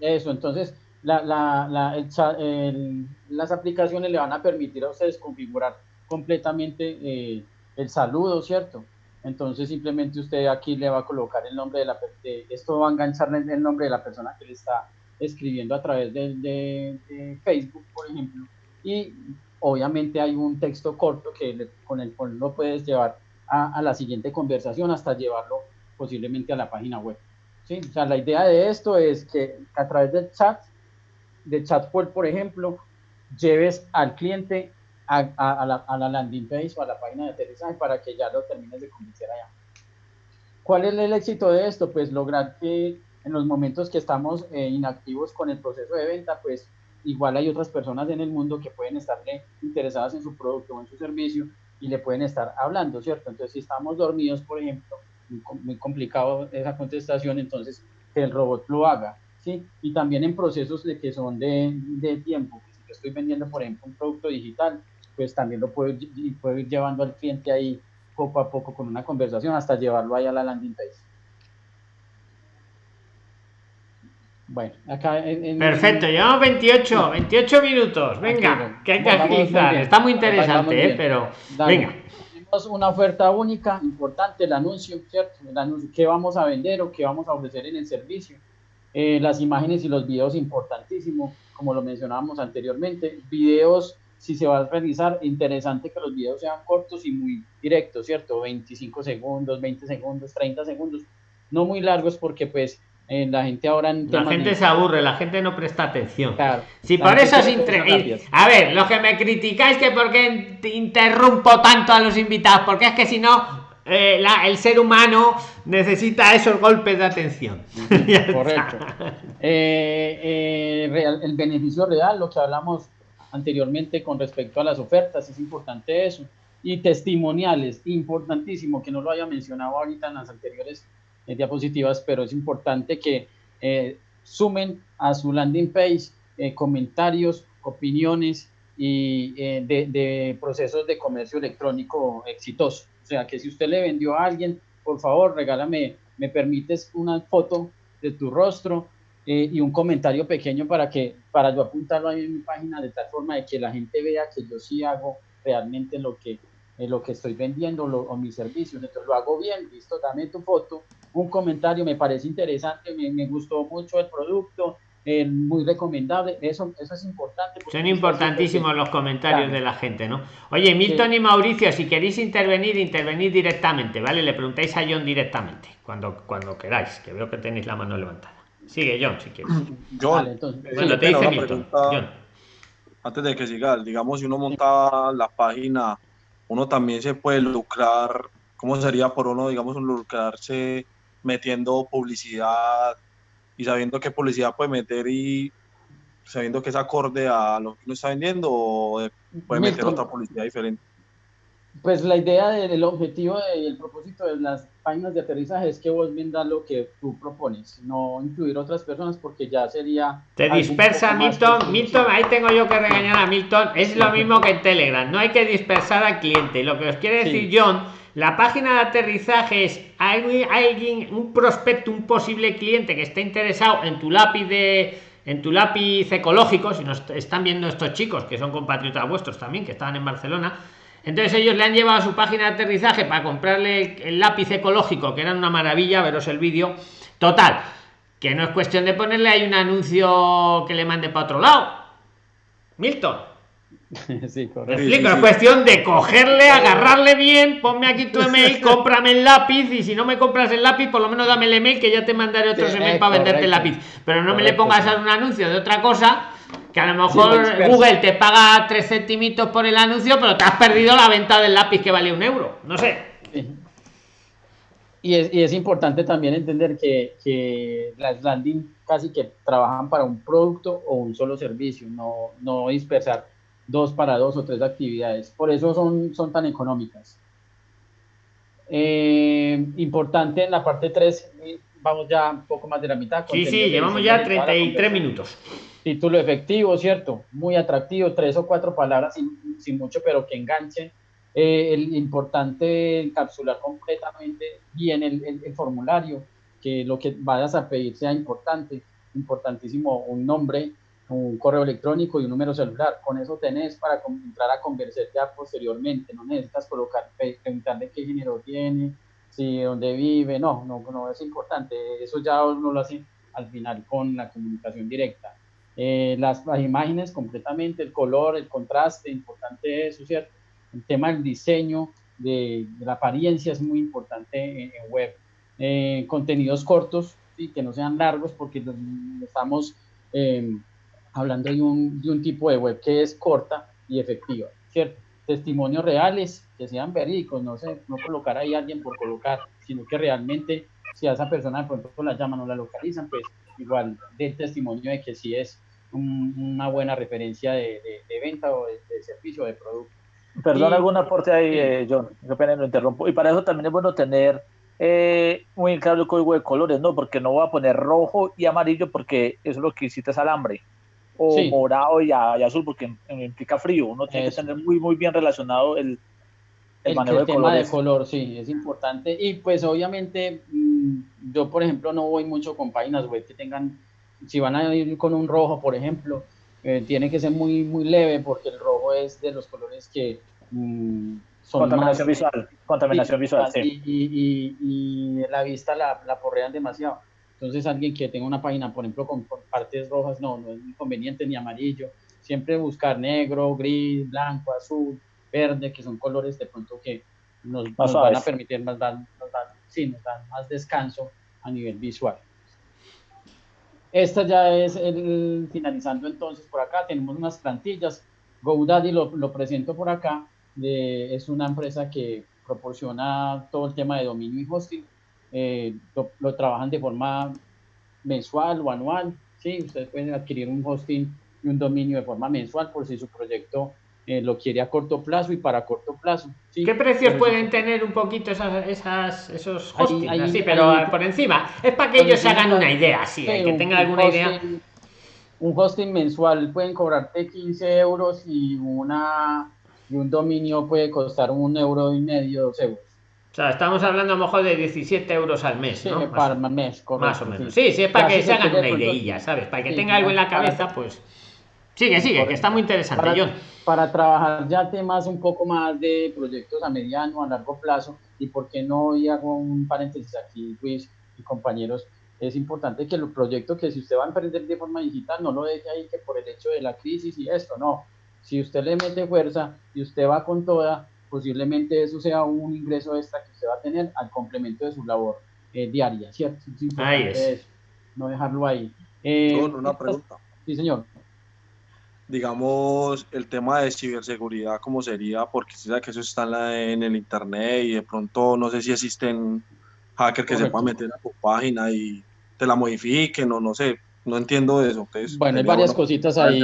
Eso, entonces, la, la, la, el, el, las aplicaciones le van a permitir a ustedes configurar completamente eh, el saludo, ¿cierto? Entonces, simplemente usted aquí le va a colocar el nombre de la de, esto va a enganchar el nombre de la persona que le está escribiendo a través de, de, Facebook, por ejemplo, y obviamente hay un texto corto que con el cual lo puedes llevar a, la siguiente conversación hasta llevarlo posiblemente a la página web. ¿sí? O sea, la idea de esto es que a través del chat, de Chatpool, por ejemplo, lleves al cliente a, la, a, la, landing page o a la página de aterrizaje para que ya lo termines de convencer allá. ¿Cuál es el éxito de esto? Pues lograr que en los momentos que estamos eh, inactivos con el proceso de venta, pues igual hay otras personas en el mundo que pueden estarle interesadas en su producto o en su servicio y le pueden estar hablando, ¿cierto? Entonces, si estamos dormidos, por ejemplo, muy, complicado esa contestación, entonces que el robot lo haga, ¿sí? Y también en procesos de que son de, tiempo, si yo estoy vendiendo, por ejemplo, un producto digital, pues también lo puedo, puedo ir llevando al cliente ahí poco a poco con una conversación hasta llevarlo ahí a la landing page. Bueno, acá en, en, Perfecto, llevamos 28, 28 minutos. Venga, que hay que agilizar. Está muy interesante, eh, pero Dale. venga. Tenemos una oferta única, importante, el anuncio, ¿cierto? El anuncio, qué vamos a vender o qué vamos a ofrecer en el servicio. Eh, las imágenes y los videos, importantísimo, como lo mencionábamos anteriormente. Videos, si se va a realizar, interesante que los videos sean cortos y muy directos, ¿cierto? 25 segundos, 20 segundos, 30 segundos. No muy largos porque pues eh, la gente ahora la gente se aburre la gente no presta atención. Claro, si por eso es entre... a ver lo que me criticáis que porque interrumpo tanto a los invitados porque es que si no eh, la, el ser humano necesita esos golpes de atención. [LAUGHS] Correcto. Eh, eh, real, el beneficio real lo que hablamos anteriormente con respecto a las ofertas, es importante eso. Y testimoniales, importantísimo, que no lo haya mencionado ahorita en las anteriores eh, diapositivas, pero es importante que eh, sumen a su landing page eh, comentarios, opiniones y de, de procesos de comercio electrónico exitoso. O sea, que si usted le vendió a alguien, por favor, regálame, me permites una foto de tu rostro eh, y un comentario pequeño para que para yo apuntarlo ahí en mi página de tal forma de que la gente vea que yo sí hago realmente lo que lo que estoy vendiendo o mis servicios. Entonces lo hago bien, listo, dame tu foto, un comentario, me parece interesante, me, me gustó mucho el producto, eh, muy recomendable, eso, eso es importante. Son importantísimos los comentarios de la gente, ¿no? Oye, Milton y Mauricio, si queréis intervenir, intervenid directamente, ¿vale? Le preguntáis a John directamente, cuando, cuando queráis, que veo que tenéis la mano levantada. Sigue, John, si quieres. [CLEARS THROAT] John, bueno, te dice Milton. John. Antes de que siga, digamos, si uno monta la página, uno también se puede lucrar, ¿cómo sería por uno, digamos, lucrarse metiendo publicidad y sabiendo qué publicidad puede meter y sabiendo que es acorde a lo que uno está vendiendo o puede meter otra publicidad diferente? Pues la idea del objetivo y el propósito de las páginas de aterrizaje es que vos vendas lo que tú propones, no incluir otras personas porque ya sería... Te dispersa Milton, Milton, ahí tengo yo que regañar a Milton, es lo mismo que en Telegram, no hay que dispersar al cliente. Lo que os quiere decir John la página de aterrizaje es alguien, un prospecto, un posible cliente que esté interesado en tu lápiz de en tu lápiz ecológico, si nos están viendo estos chicos que son compatriotas vuestros también, que estaban en Barcelona, entonces ellos le han llevado a su página de aterrizaje para comprarle el lápiz ecológico, que era una maravilla, veros el vídeo. Total, que no es cuestión de ponerle ahí un anuncio que le mande para otro lado. Milton, [LAUGHS] Sí, explico, es cuestión de cogerle, agarrarle bien, ponme aquí tu [LAUGHS] email, cómprame el lápiz y si no me compras el lápiz, por lo menos dame el email que ya te mandaré otros email para venderte el lápiz. Pero no me le pongas a un anuncio de otra cosa que a lo mejor Google te paga tres centimitos por el anuncio, pero te has perdido la venta del lápiz que vale un euro. No sé. Y es, y es importante también entender que, que las landing casi que trabajan para un producto o un solo servicio, no, no dispersar dos para dos o tres actividades. Por eso son, son tan económicas. Eh, importante en la parte 3, vamos ya un poco más de la mitad. Sí, sí, llevamos ya 33 minutos. Título efectivo, ¿cierto? Muy atractivo, tres o cuatro palabras sin, sin mucho, pero que enganchen. Eh, el importante encapsular completamente bien el, el, el, formulario, que lo que vayas a pedir sea importante, importantísimo un nombre, un correo electrónico y un número celular. Con eso tenés para entrar a conversar ya posteriormente. No necesitas colocar, preguntarle qué género tiene, si dónde vive. No, no, no es importante. Eso ya uno lo hace al final con la comunicación directa. Eh, las, imágenes completamente, el color, el contraste, importante eso, ¿cierto? El tema del diseño, de, la apariencia es muy importante en, web. Eh, contenidos cortos, y que no sean largos porque estamos... Eh, hablando de un, de un tipo de web que es corta y efectiva, ¿cierto? Testimonios reales que sean verídicos, no, sé, no colocar ahí a alguien por colocar, sino que realmente si a esa persona de pronto la llaman o la localizan, pues igual del testimonio de que sí es una buena referencia de, de, venta o de, servicio o de producto. Perdón, algún aporte ahí, eh, John, qué pena lo interrumpo. Y para eso también es bueno tener eh, muy claro el código de colores, ¿no? Porque no voy a poner rojo y amarillo porque eso es lo que hiciste al hambre o morado y, azul porque implica frío. Uno tiene que tener muy, muy bien relacionado el, el, manejo de tema de color, sí, es importante. Y pues obviamente mm, yo, por ejemplo, no voy mucho con páginas web que tengan, si van a ir con un rojo, por ejemplo, eh, tiene que ser muy, muy leve porque el rojo es de los colores que mm, son contaminación visual, contaminación visual, sí. y, y, la vista la, la porrean demasiado. Entonces, alguien que tenga una página, por ejemplo, con, partes rojas, no, no es inconveniente ni amarillo. Siempre buscar negro, gris, blanco, azul, verde, que son colores de pronto que nos, van a permitir más, dan, nos dan, sí, nos dan más descanso a nivel visual. Esta ya es el, finalizando entonces por acá, tenemos unas plantillas. GoDaddy lo, lo presento por acá, de, es una empresa que proporciona todo el tema de dominio y hosting eh, lo, trabajan de forma mensual o anual, ¿sí? Ustedes pueden adquirir un hosting y un dominio de forma mensual por si su proyecto eh, lo quiere a corto plazo y para corto plazo. ¿Qué precios pueden tener un poquito esas, esas esos hosting? sí, pero por encima. Es para que ellos se hagan una idea, sí, que tengan alguna idea. Un hosting mensual pueden cobrarte 15 euros y una y un dominio puede costar un euro y medio, dos euros. O sea, estamos hablando a lo mejor de 17 euros al mes, ¿no? Sí, para mes, correcto, Más o menos. Sí, sí, es para que se hagan una ideilla, ¿sabes? Para que tenga algo en la cabeza, pues... Sigue, sigue, que está muy interesante, para, John. Para trabajar ya temas un poco más de proyectos a mediano, a largo plazo, y por qué no, y hago un paréntesis aquí, Luis y compañeros, es importante que los proyectos que si usted va a emprender de forma digital, no lo deje ahí que por el hecho de la crisis y esto, no. Si usted le mete fuerza y usted va con toda, posiblemente eso sea un ingreso extra que usted va a tener al complemento de su labor eh, diaria, ¿cierto? ahí es. no dejarlo ahí. Eh, una pregunta. Sí, señor digamos, el tema de ciberseguridad, ¿cómo sería? Porque si sabe que eso está en, el internet y de pronto no sé si existen hackers que se puedan meter a tu página y te la modifiquen o no sé, no entiendo eso. bueno, hay varias cositas ahí.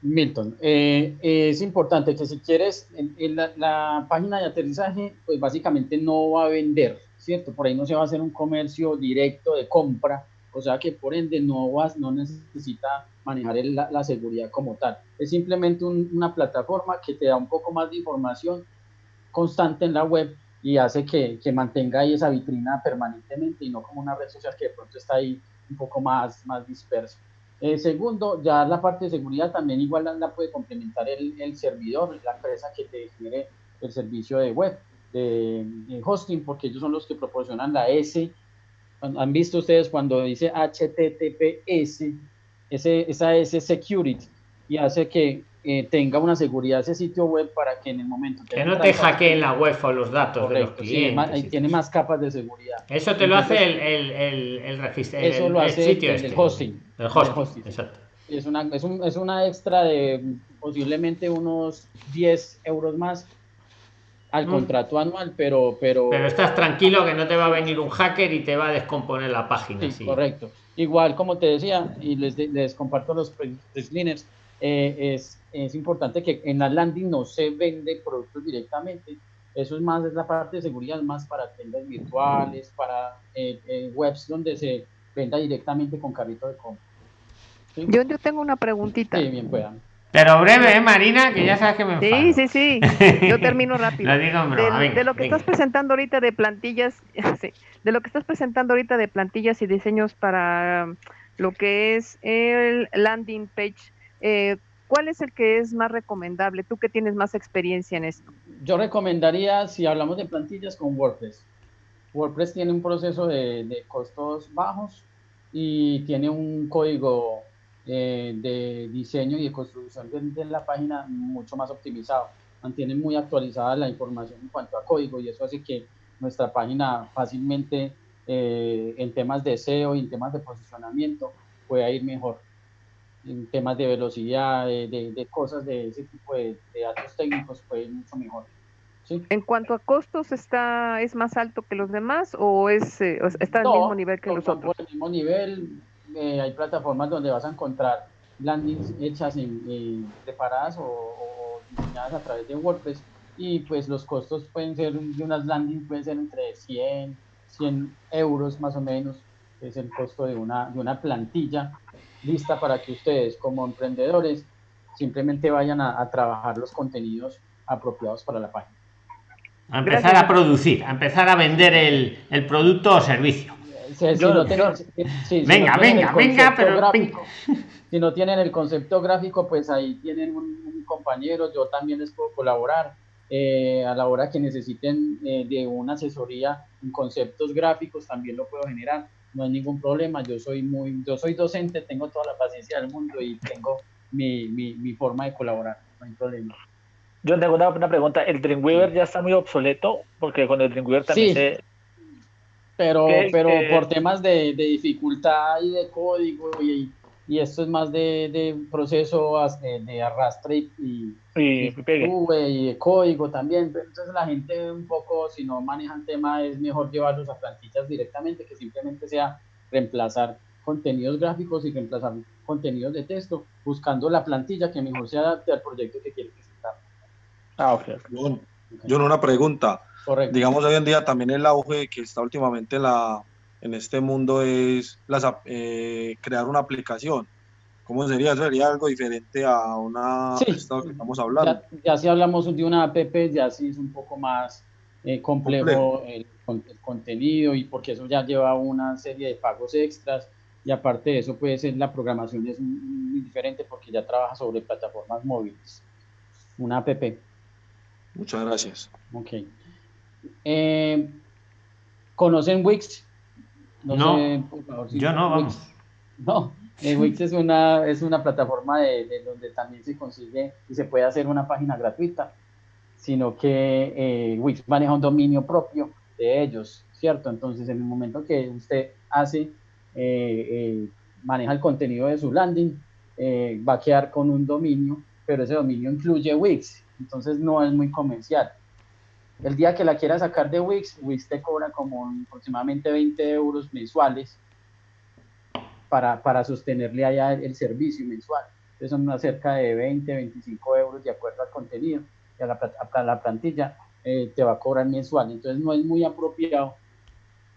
Milton, eh, es importante que si quieres, en, la, página de aterrizaje, pues básicamente no va a vender, ¿cierto? Por ahí no se va a hacer un comercio directo de compra, o sea que por ende no, vas, no necesita manejar la, seguridad como tal. Es simplemente una plataforma que te da un poco más de información constante en la web y hace que, mantenga ahí esa vitrina permanentemente y no como una red social que de pronto está ahí un poco más, más dispersa. Eh, segundo, ya la parte de seguridad también igual la, puede complementar el, el, servidor, la empresa que te genere el servicio de web, de, de, hosting, porque ellos son los que proporcionan la S. Han visto ustedes cuando dice HTTPS, ese, esa es security y hace que eh, tenga una seguridad ese sitio web para que en el momento que no te hackeen la web o los datos de los clientes. Sí, tiene más capas de seguridad. Eso te lo hace el, el, el, el registro. Eso lo hace sitio el, este. hosting. El hosting, exacto. Es una, es, un, es una extra de posiblemente unos 10 euros más al mm. contrato anual, pero, pero... Pero estás tranquilo que no te va a venir un hacker y te va a descomponer la página. Sí, correcto. Igual, como te decía, y les, les comparto los liners, eh, es, es importante que en la landing no se vende productos directamente. Eso es más, es la parte de seguridad, más para tiendas virtuales, para eh, eh, webs donde se venda directamente con carrito de compra. Yo, yo tengo una preguntita. Sí, bien puedan. Pero breve, ¿eh, Marina? Que ya sabes que me Sí, sí, sí. Yo termino [LAUGHS] rápido. lo digo, de, lo que estás presentando ahorita de plantillas, [LAUGHS] sí, de lo que estás presentando ahorita de plantillas y diseños para lo que es el landing page, eh, ¿cuál es el que es más recomendable? Tú que tienes más experiencia en esto. Yo recomendaría, si hablamos de plantillas, con WordPress. WordPress tiene un proceso de, de costos bajos y tiene un código eh, de diseño y de construcción de, la página mucho más optimizado. Mantiene muy actualizada la información en cuanto a código y eso hace que nuestra página fácilmente eh, en temas de SEO y en temas de posicionamiento pueda ir mejor. En temas de velocidad, de, cosas de ese tipo de, datos técnicos ir mucho mejor. En cuanto a costos, está ¿es más alto que los demás o es eh, está al mismo nivel que los otros? Por el mismo nivel, eh, hay plataformas donde vas a encontrar landings hechas en, preparadas o, diseñadas a través de WordPress y pues los costos pueden ser de unas landings pueden ser entre 100 100 euros más o menos es el costo de una, de una plantilla lista para que ustedes como emprendedores simplemente vayan a, trabajar los contenidos apropiados para la página. A empezar a producir, a empezar a vender el, el producto o servicio venga, venga, venga, pero [LAUGHS] si no tienen el concepto gráfico, pues ahí tienen un, compañero, yo también les puedo colaborar. Eh, a la hora que necesiten eh, de una asesoría en conceptos gráficos, también lo puedo generar. No hay ningún problema. Yo soy muy, yo soy docente, tengo toda la paciencia del mundo y tengo mi, mi, mi forma de colaborar. No hay problema. Yo tengo una, una, pregunta. ¿El Dreamweaver ya está muy obsoleto? Porque con el Dreamweaver también se, pero, pero por temas de, de, dificultad y de código y, y esto es más de, de proceso de, arrastre y, y, y, código también. Entonces la gente un poco, si no manejan tema, es mejor llevarlos a plantillas directamente que simplemente sea reemplazar contenidos gráficos y reemplazar contenidos de texto, buscando la plantilla que mejor se adapte al proyecto que quiere presentar. Ah, ok. Yo, yo una pregunta. Correcto. Digamos, hoy en día también el auge que está últimamente en, la, en este mundo es las, eh, crear una aplicación. ¿Cómo sería? ¿Sería algo diferente a una sí, que estamos hablando? Ya, si hablamos de una app, ya sí es un poco más eh, complejo, El, el, contenido y porque eso ya lleva una serie de pagos extras y aparte de eso puede ser la programación es muy diferente porque ya trabaja sobre plataformas móviles. Una app. Muchas gracias. Ok. Eh, ¿Conocen Wix? No, yo no, vamos. [LAUGHS] No, eh, Wix es una, es una plataforma de, donde también se consigue y se puede hacer una página gratuita, sino que eh, Wix maneja un dominio propio de ellos, ¿cierto? Entonces, en el momento que usted hace, maneja el contenido de su landing, va a quedar con un dominio, pero ese dominio incluye Wix, entonces no es muy comercial. El día que la quiera sacar de Wix, Wix te cobra como aproximadamente 20 euros mensuales para, para sostenerle allá el, servicio mensual. Entonces son cerca de 20, 25 euros de acuerdo al contenido y a la, a la plantilla eh, te va a cobrar mensual. Entonces no es muy apropiado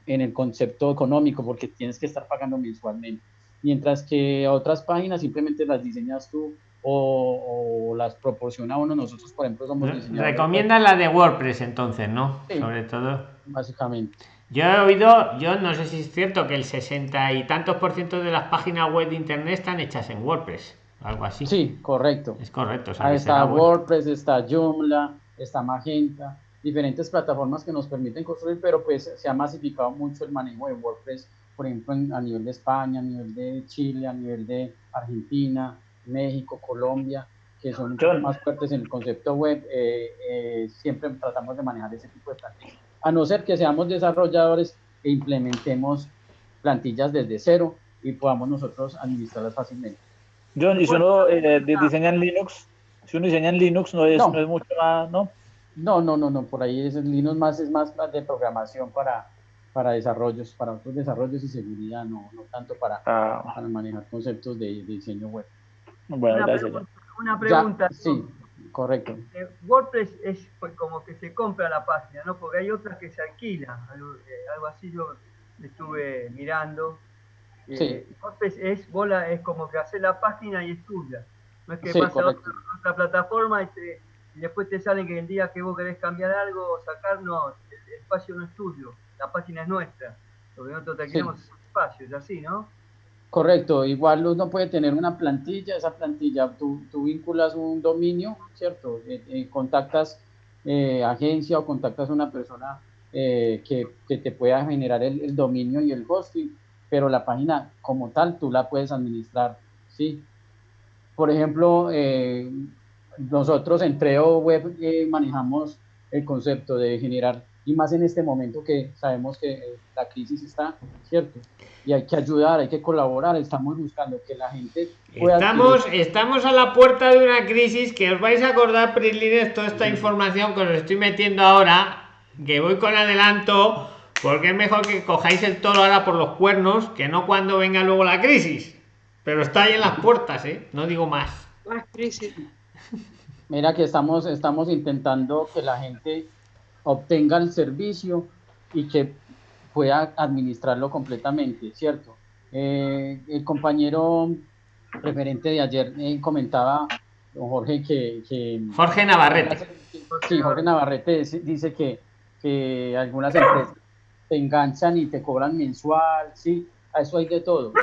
en el concepto económico porque tienes que estar pagando mensualmente. Mientras que otras páginas simplemente las diseñas tú o, las proporciona uno. Nosotros, por ejemplo, somos diseñadores. Recomienda la de WordPress entonces, ¿no? Sobre todo. Básicamente. Yo he oído, yo no sé si es cierto que el 60 y tantos por ciento de las páginas web de internet están hechas en WordPress, algo así. Sí, correcto. Es correcto. Ahí está WordPress, está Joomla, está Magenta, diferentes plataformas que nos permiten construir, pero pues se ha masificado mucho el manejo de WordPress, por ejemplo, a nivel de España, a nivel de Chile, a nivel de Argentina, México, Colombia, que son más fuertes en el concepto web, eh, eh, siempre tratamos de manejar ese tipo de plantillas. A no ser que seamos desarrolladores e implementemos plantillas desde cero y podamos nosotros administrarlas fácilmente. John, ¿y si uno eh, diseña en Linux? Si uno diseña en Linux, no es, no. es mucho más, ¿no? No, no, no, no, por ahí es Linux más, es más de programación para, para desarrollos, para otros desarrollos y seguridad, no, no tanto para, ah. para manejar conceptos de diseño web una Pregunta, sí, correcto. Eh, WordPress es pues, como que se compra la página, ¿no? Porque hay otras que se alquilan, algo, eh, así yo estuve mirando. Eh, WordPress es, bola, es como que hace la página y es tuya. No es que pasa a otra, plataforma y, después te salen que el día que vos querés cambiar algo o sacar, no, el, espacio no es tuyo, la página es nuestra. Porque nosotros te alquilamos espacio, es así, ¿no? Correcto, igual uno puede tener una plantilla, esa plantilla tú, tú vinculas un dominio, ¿cierto? Eh, eh, contactas eh, agencia o contactas una persona que, que, te pueda generar el, dominio y el hosting, pero la página como tal tú la puedes administrar, ¿sí? Por ejemplo, nosotros en Treo Web manejamos el concepto de generar, y más en este momento que sabemos que la crisis está, ¿cierto? y hay que ayudar, hay que colaborar, estamos buscando que la gente pueda... Estamos, estamos a la puerta de una crisis que os vais a acordar, Prislines, toda esta información que os estoy metiendo ahora, que voy con adelanto, porque es mejor que cojáis el toro ahora por los cuernos, que no cuando venga luego la crisis. Pero está ahí en las puertas, ¿eh? No digo más. crisis. Mira que estamos, estamos intentando que la gente obtenga el servicio y que pueda administrarlo completamente, ¿cierto? Eh, el compañero referente de ayer eh, comentaba, don Jorge, que, Jorge Navarrete. Sí, Jorge Navarrete dice que, que algunas empresas te enganchan y te cobran mensual, sí, a eso hay de todo.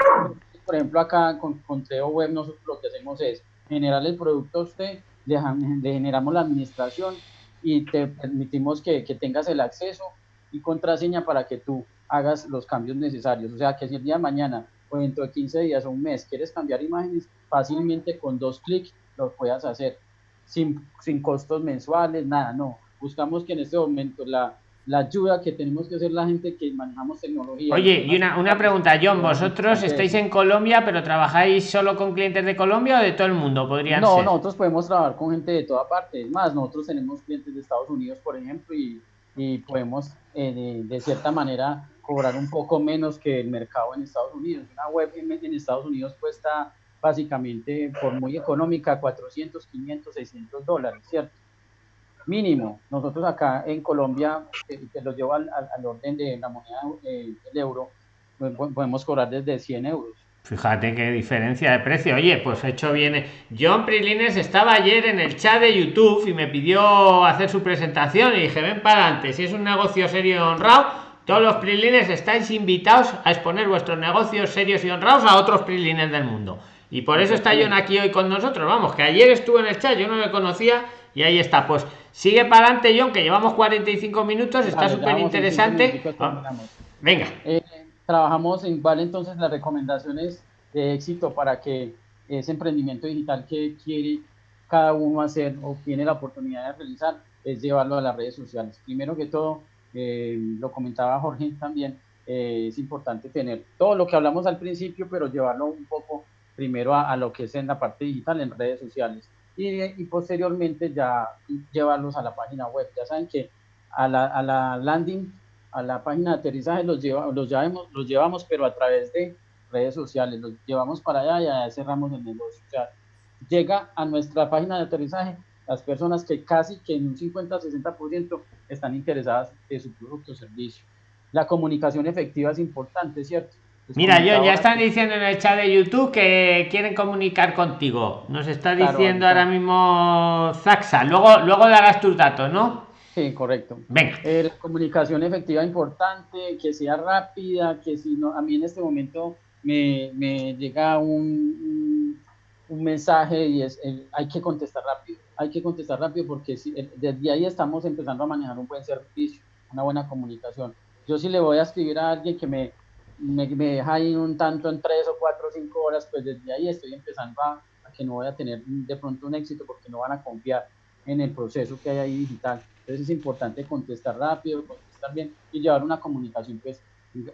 Por ejemplo, acá con, con Treo Web nosotros lo que hacemos es generar el producto a usted, le, generamos la administración y te permitimos que, que tengas el acceso y contraseña para que tú hagas los cambios necesarios. O sea, que si el día de mañana o dentro de 15 días o un mes quieres cambiar imágenes, fácilmente con dos clics lo puedas hacer, sin, sin costos mensuales, nada, no. Buscamos que en este momento la, la ayuda que tenemos que hacer la gente que manejamos tecnología. Oye, y una, una pregunta, John, vosotros estáis en Colombia, pero trabajáis solo con clientes de Colombia o de todo el mundo, podrían no, nosotros podemos trabajar con gente de toda parte. Es más, nosotros tenemos clientes de Estados Unidos, por ejemplo, y, y podemos eh, de, cierta manera cobrar un poco menos que el mercado en Estados Unidos. Una web en, Estados Unidos cuesta básicamente por muy económica, 400, 500, 600 dólares, ¿cierto? Mínimo. Nosotros acá en Colombia, que, lo llevo al, orden de la moneda eh, del euro, pues, podemos cobrar desde 100 euros. Fíjate qué diferencia de precio. Oye, pues hecho bien. John Prilines estaba ayer en el chat de YouTube y me pidió hacer su presentación y dije, ven para adelante. Si es un negocio serio y honrado, todos los Prilines estáis invitados a exponer vuestros negocios serios y honrados a otros Prilines del mundo. Y por eso está John aquí hoy con nosotros. Vamos, que ayer estuvo en el chat, yo no le conocía y ahí está. Pues sigue para adelante, John, que llevamos 45 minutos, está súper interesante. Ah, venga. Eh, trabajamos en cuál entonces las recomendaciones de éxito para que ese emprendimiento digital que quiere cada uno hacer o tiene la oportunidad de realizar es llevarlo a las redes sociales. Primero que todo, eh, lo comentaba Jorge también, eh, es importante tener todo lo que hablamos al principio, pero llevarlo un poco primero a, lo que es en la parte digital, en redes sociales, y, y, posteriormente ya llevarlos a la página web. Ya saben que a la, a la landing a la página de aterrizaje los, lleva, los, llevamos, los llevamos, pero a través de redes sociales, los llevamos para allá y allá cerramos el negocio. O sea, llega a nuestra página de aterrizaje las personas que casi que en un 50-60% están interesadas en su producto o servicio. La comunicación efectiva es importante, ¿cierto? Mira, yo ya están diciendo en el chat de YouTube que quieren comunicar contigo. Nos está diciendo ahora mismo Zaxa. Luego, luego darás tus datos, ¿no? Sí, correcto. Venga. Eh, comunicación efectiva importante, que sea rápida, que si no, a mí en este momento me, me llega un, un, mensaje y es, hay que contestar rápido, hay que contestar rápido porque si, desde ahí estamos empezando a manejar un buen servicio, una buena comunicación. Yo si le voy a escribir a alguien que me, me, me deja ahí un tanto en tres o cuatro o cinco horas, pues desde ahí estoy empezando a, a que no voy a tener de pronto un éxito porque no van a confiar en el proceso que hay ahí digital. Entonces es importante contestar rápido, contestar bien y llevar una comunicación pues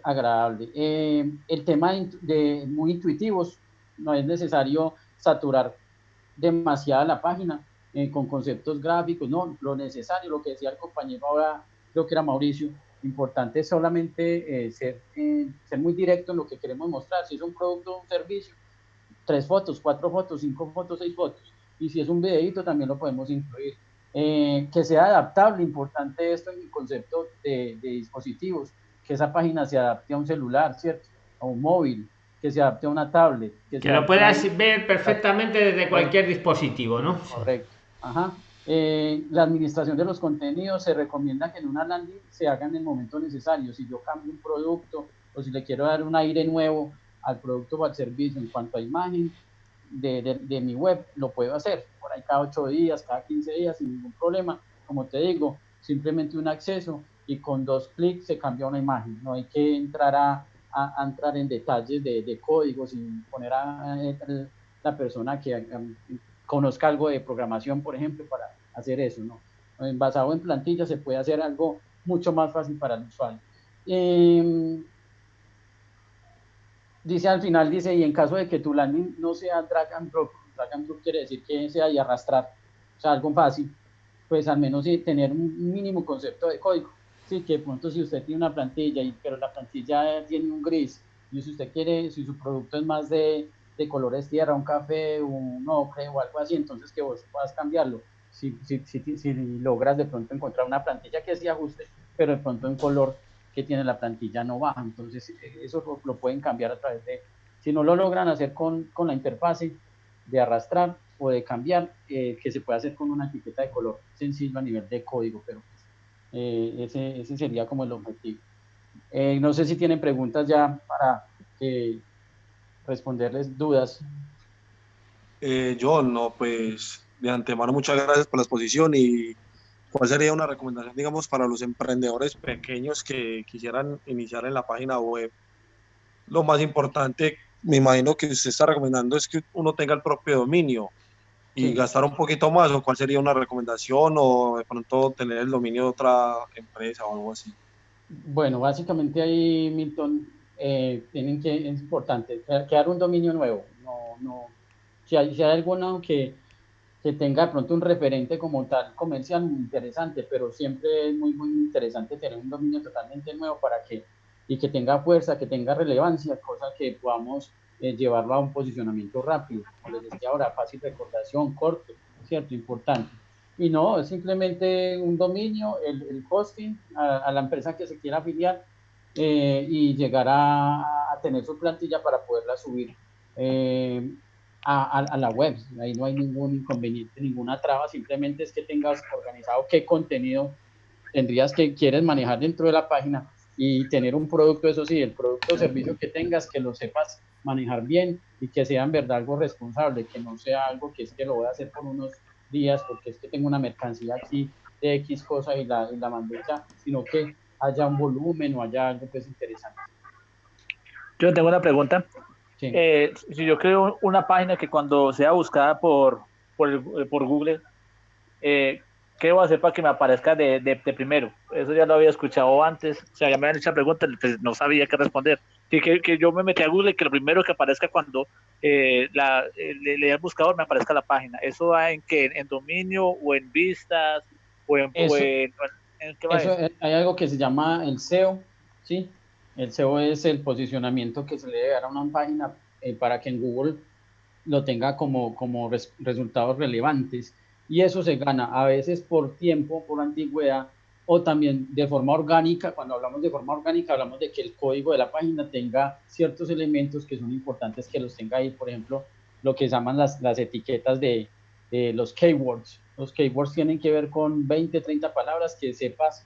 agradable. Eh, el tema de, muy intuitivos, no es necesario saturar demasiado la página eh, con conceptos gráficos, no, lo necesario, lo que decía el compañero ahora, creo que era Mauricio, importante es solamente eh, ser, ser muy directo en lo que queremos mostrar, si es un producto o un servicio, tres fotos, cuatro fotos, cinco fotos, seis fotos, y si es un videito también lo podemos incluir. Eh, que sea adaptable, importante esto en el concepto de, dispositivos, que esa página se adapte a un celular, ¿cierto? A un móvil, que se adapte a una tablet. Que, lo puedas ver perfectamente desde cualquier dispositivo, ¿no? Correcto. Ajá. Eh, la administración de los contenidos se recomienda que en una landing se haga en el momento necesario. Si yo cambio un producto o si le quiero dar un aire nuevo al producto o al servicio en cuanto a imagen, de, de, mi web, lo puedo hacer. Por ahí cada 8 días, cada 15 días, sin ningún problema. Como te digo, simplemente un acceso y con dos clics se cambia una imagen. No hay que entrar a, a, entrar en detalles de, de códigos y poner a, la persona que conozca algo de programación, por ejemplo, para hacer eso. ¿no? Basado en plantillas se puede hacer algo mucho más fácil para el usuario. Eh, dice al final, dice, y en caso de que tu landing no sea drag and drop, drag and drop quiere decir que sea y arrastrar, o sea, algo fácil, pues al menos sí, tener un mínimo concepto de código. Sí, que de pronto si usted tiene una plantilla, y, pero la plantilla tiene un gris, y si usted quiere, si su producto es más de, de colores tierra, un café, un ocre o algo así, entonces que vos puedas cambiarlo. Si, si, si, si logras de pronto encontrar una plantilla que sí ajuste, pero de pronto en color que tiene la plantilla no baja. Entonces, eh, eso lo, pueden cambiar a través de, si no lo logran hacer con, con la interfase de arrastrar o de cambiar, eh, que se puede hacer con una etiqueta de color sencillo a nivel de código, pero pues, ese, ese, sería como el objetivo. no sé si tienen preguntas ya para responderles dudas. yo no, pues de antemano muchas gracias por la exposición y ¿Cuál sería una recomendación, digamos, para los emprendedores pequeños que quisieran iniciar en la página web? Lo más importante, me imagino que usted está recomendando es que uno tenga el propio dominio y gastar un poquito más, o cuál sería una recomendación, o de pronto tener el dominio de otra empresa o algo así. Bueno, básicamente ahí, Milton, eh, tienen que, es importante, crear un dominio nuevo. No, no, si hay, si hay alguno que que tenga de pronto un referente como tal comercial muy interesante, pero siempre es muy, muy interesante tener un dominio totalmente nuevo para que, y que tenga fuerza, que tenga relevancia, cosa que podamos eh, llevarlo a un posicionamiento rápido, como les decía ahora, fácil recordación, corto, ¿cierto? Importante. Y no, es simplemente un dominio, el, el hosting a, la empresa que se quiera afiliar eh, y llegar a, tener su plantilla para poderla subir eh, a, la web. Ahí no hay ningún inconveniente, ninguna traba, simplemente es que tengas organizado qué contenido tendrías que quieres manejar dentro de la página y tener un producto, eso sí, el producto o servicio que tengas, que lo sepas manejar bien y que sea en verdad algo responsable, que no sea algo que es que lo voy a hacer por unos días porque es que tengo una mercancía aquí de X cosa y la, y la mando ya, sino que haya un volumen o haya algo que es interesante. Yo tengo una pregunta. Eh, si yo creo una página que cuando sea buscada por, por, por Google, eh, ¿qué debo hacer para que me aparezca de, de, primero? Eso ya lo había escuchado antes, o sea, ya me habían hecho la pregunta, pues no sabía qué responder. Que, que, que, yo me metí a Google y que lo primero que aparezca cuando eh, la, eh, le, le el buscador me aparezca la página. ¿Eso va en qué? ¿En dominio o en vistas? ¿O en, eso, hay algo que se llama el SEO, ¿sí? El SEO es el posicionamiento que se le debe dar a una página eh, para que en Google lo tenga como, como resultados relevantes y eso se gana a veces por tiempo, por antigüedad o también de forma orgánica. Cuando hablamos de forma orgánica, hablamos de que el código de la página tenga ciertos elementos que son importantes que los tenga ahí, por ejemplo, lo que llaman las, las etiquetas de, de los keywords. Los keywords tienen que ver con 20, 30 palabras que sepas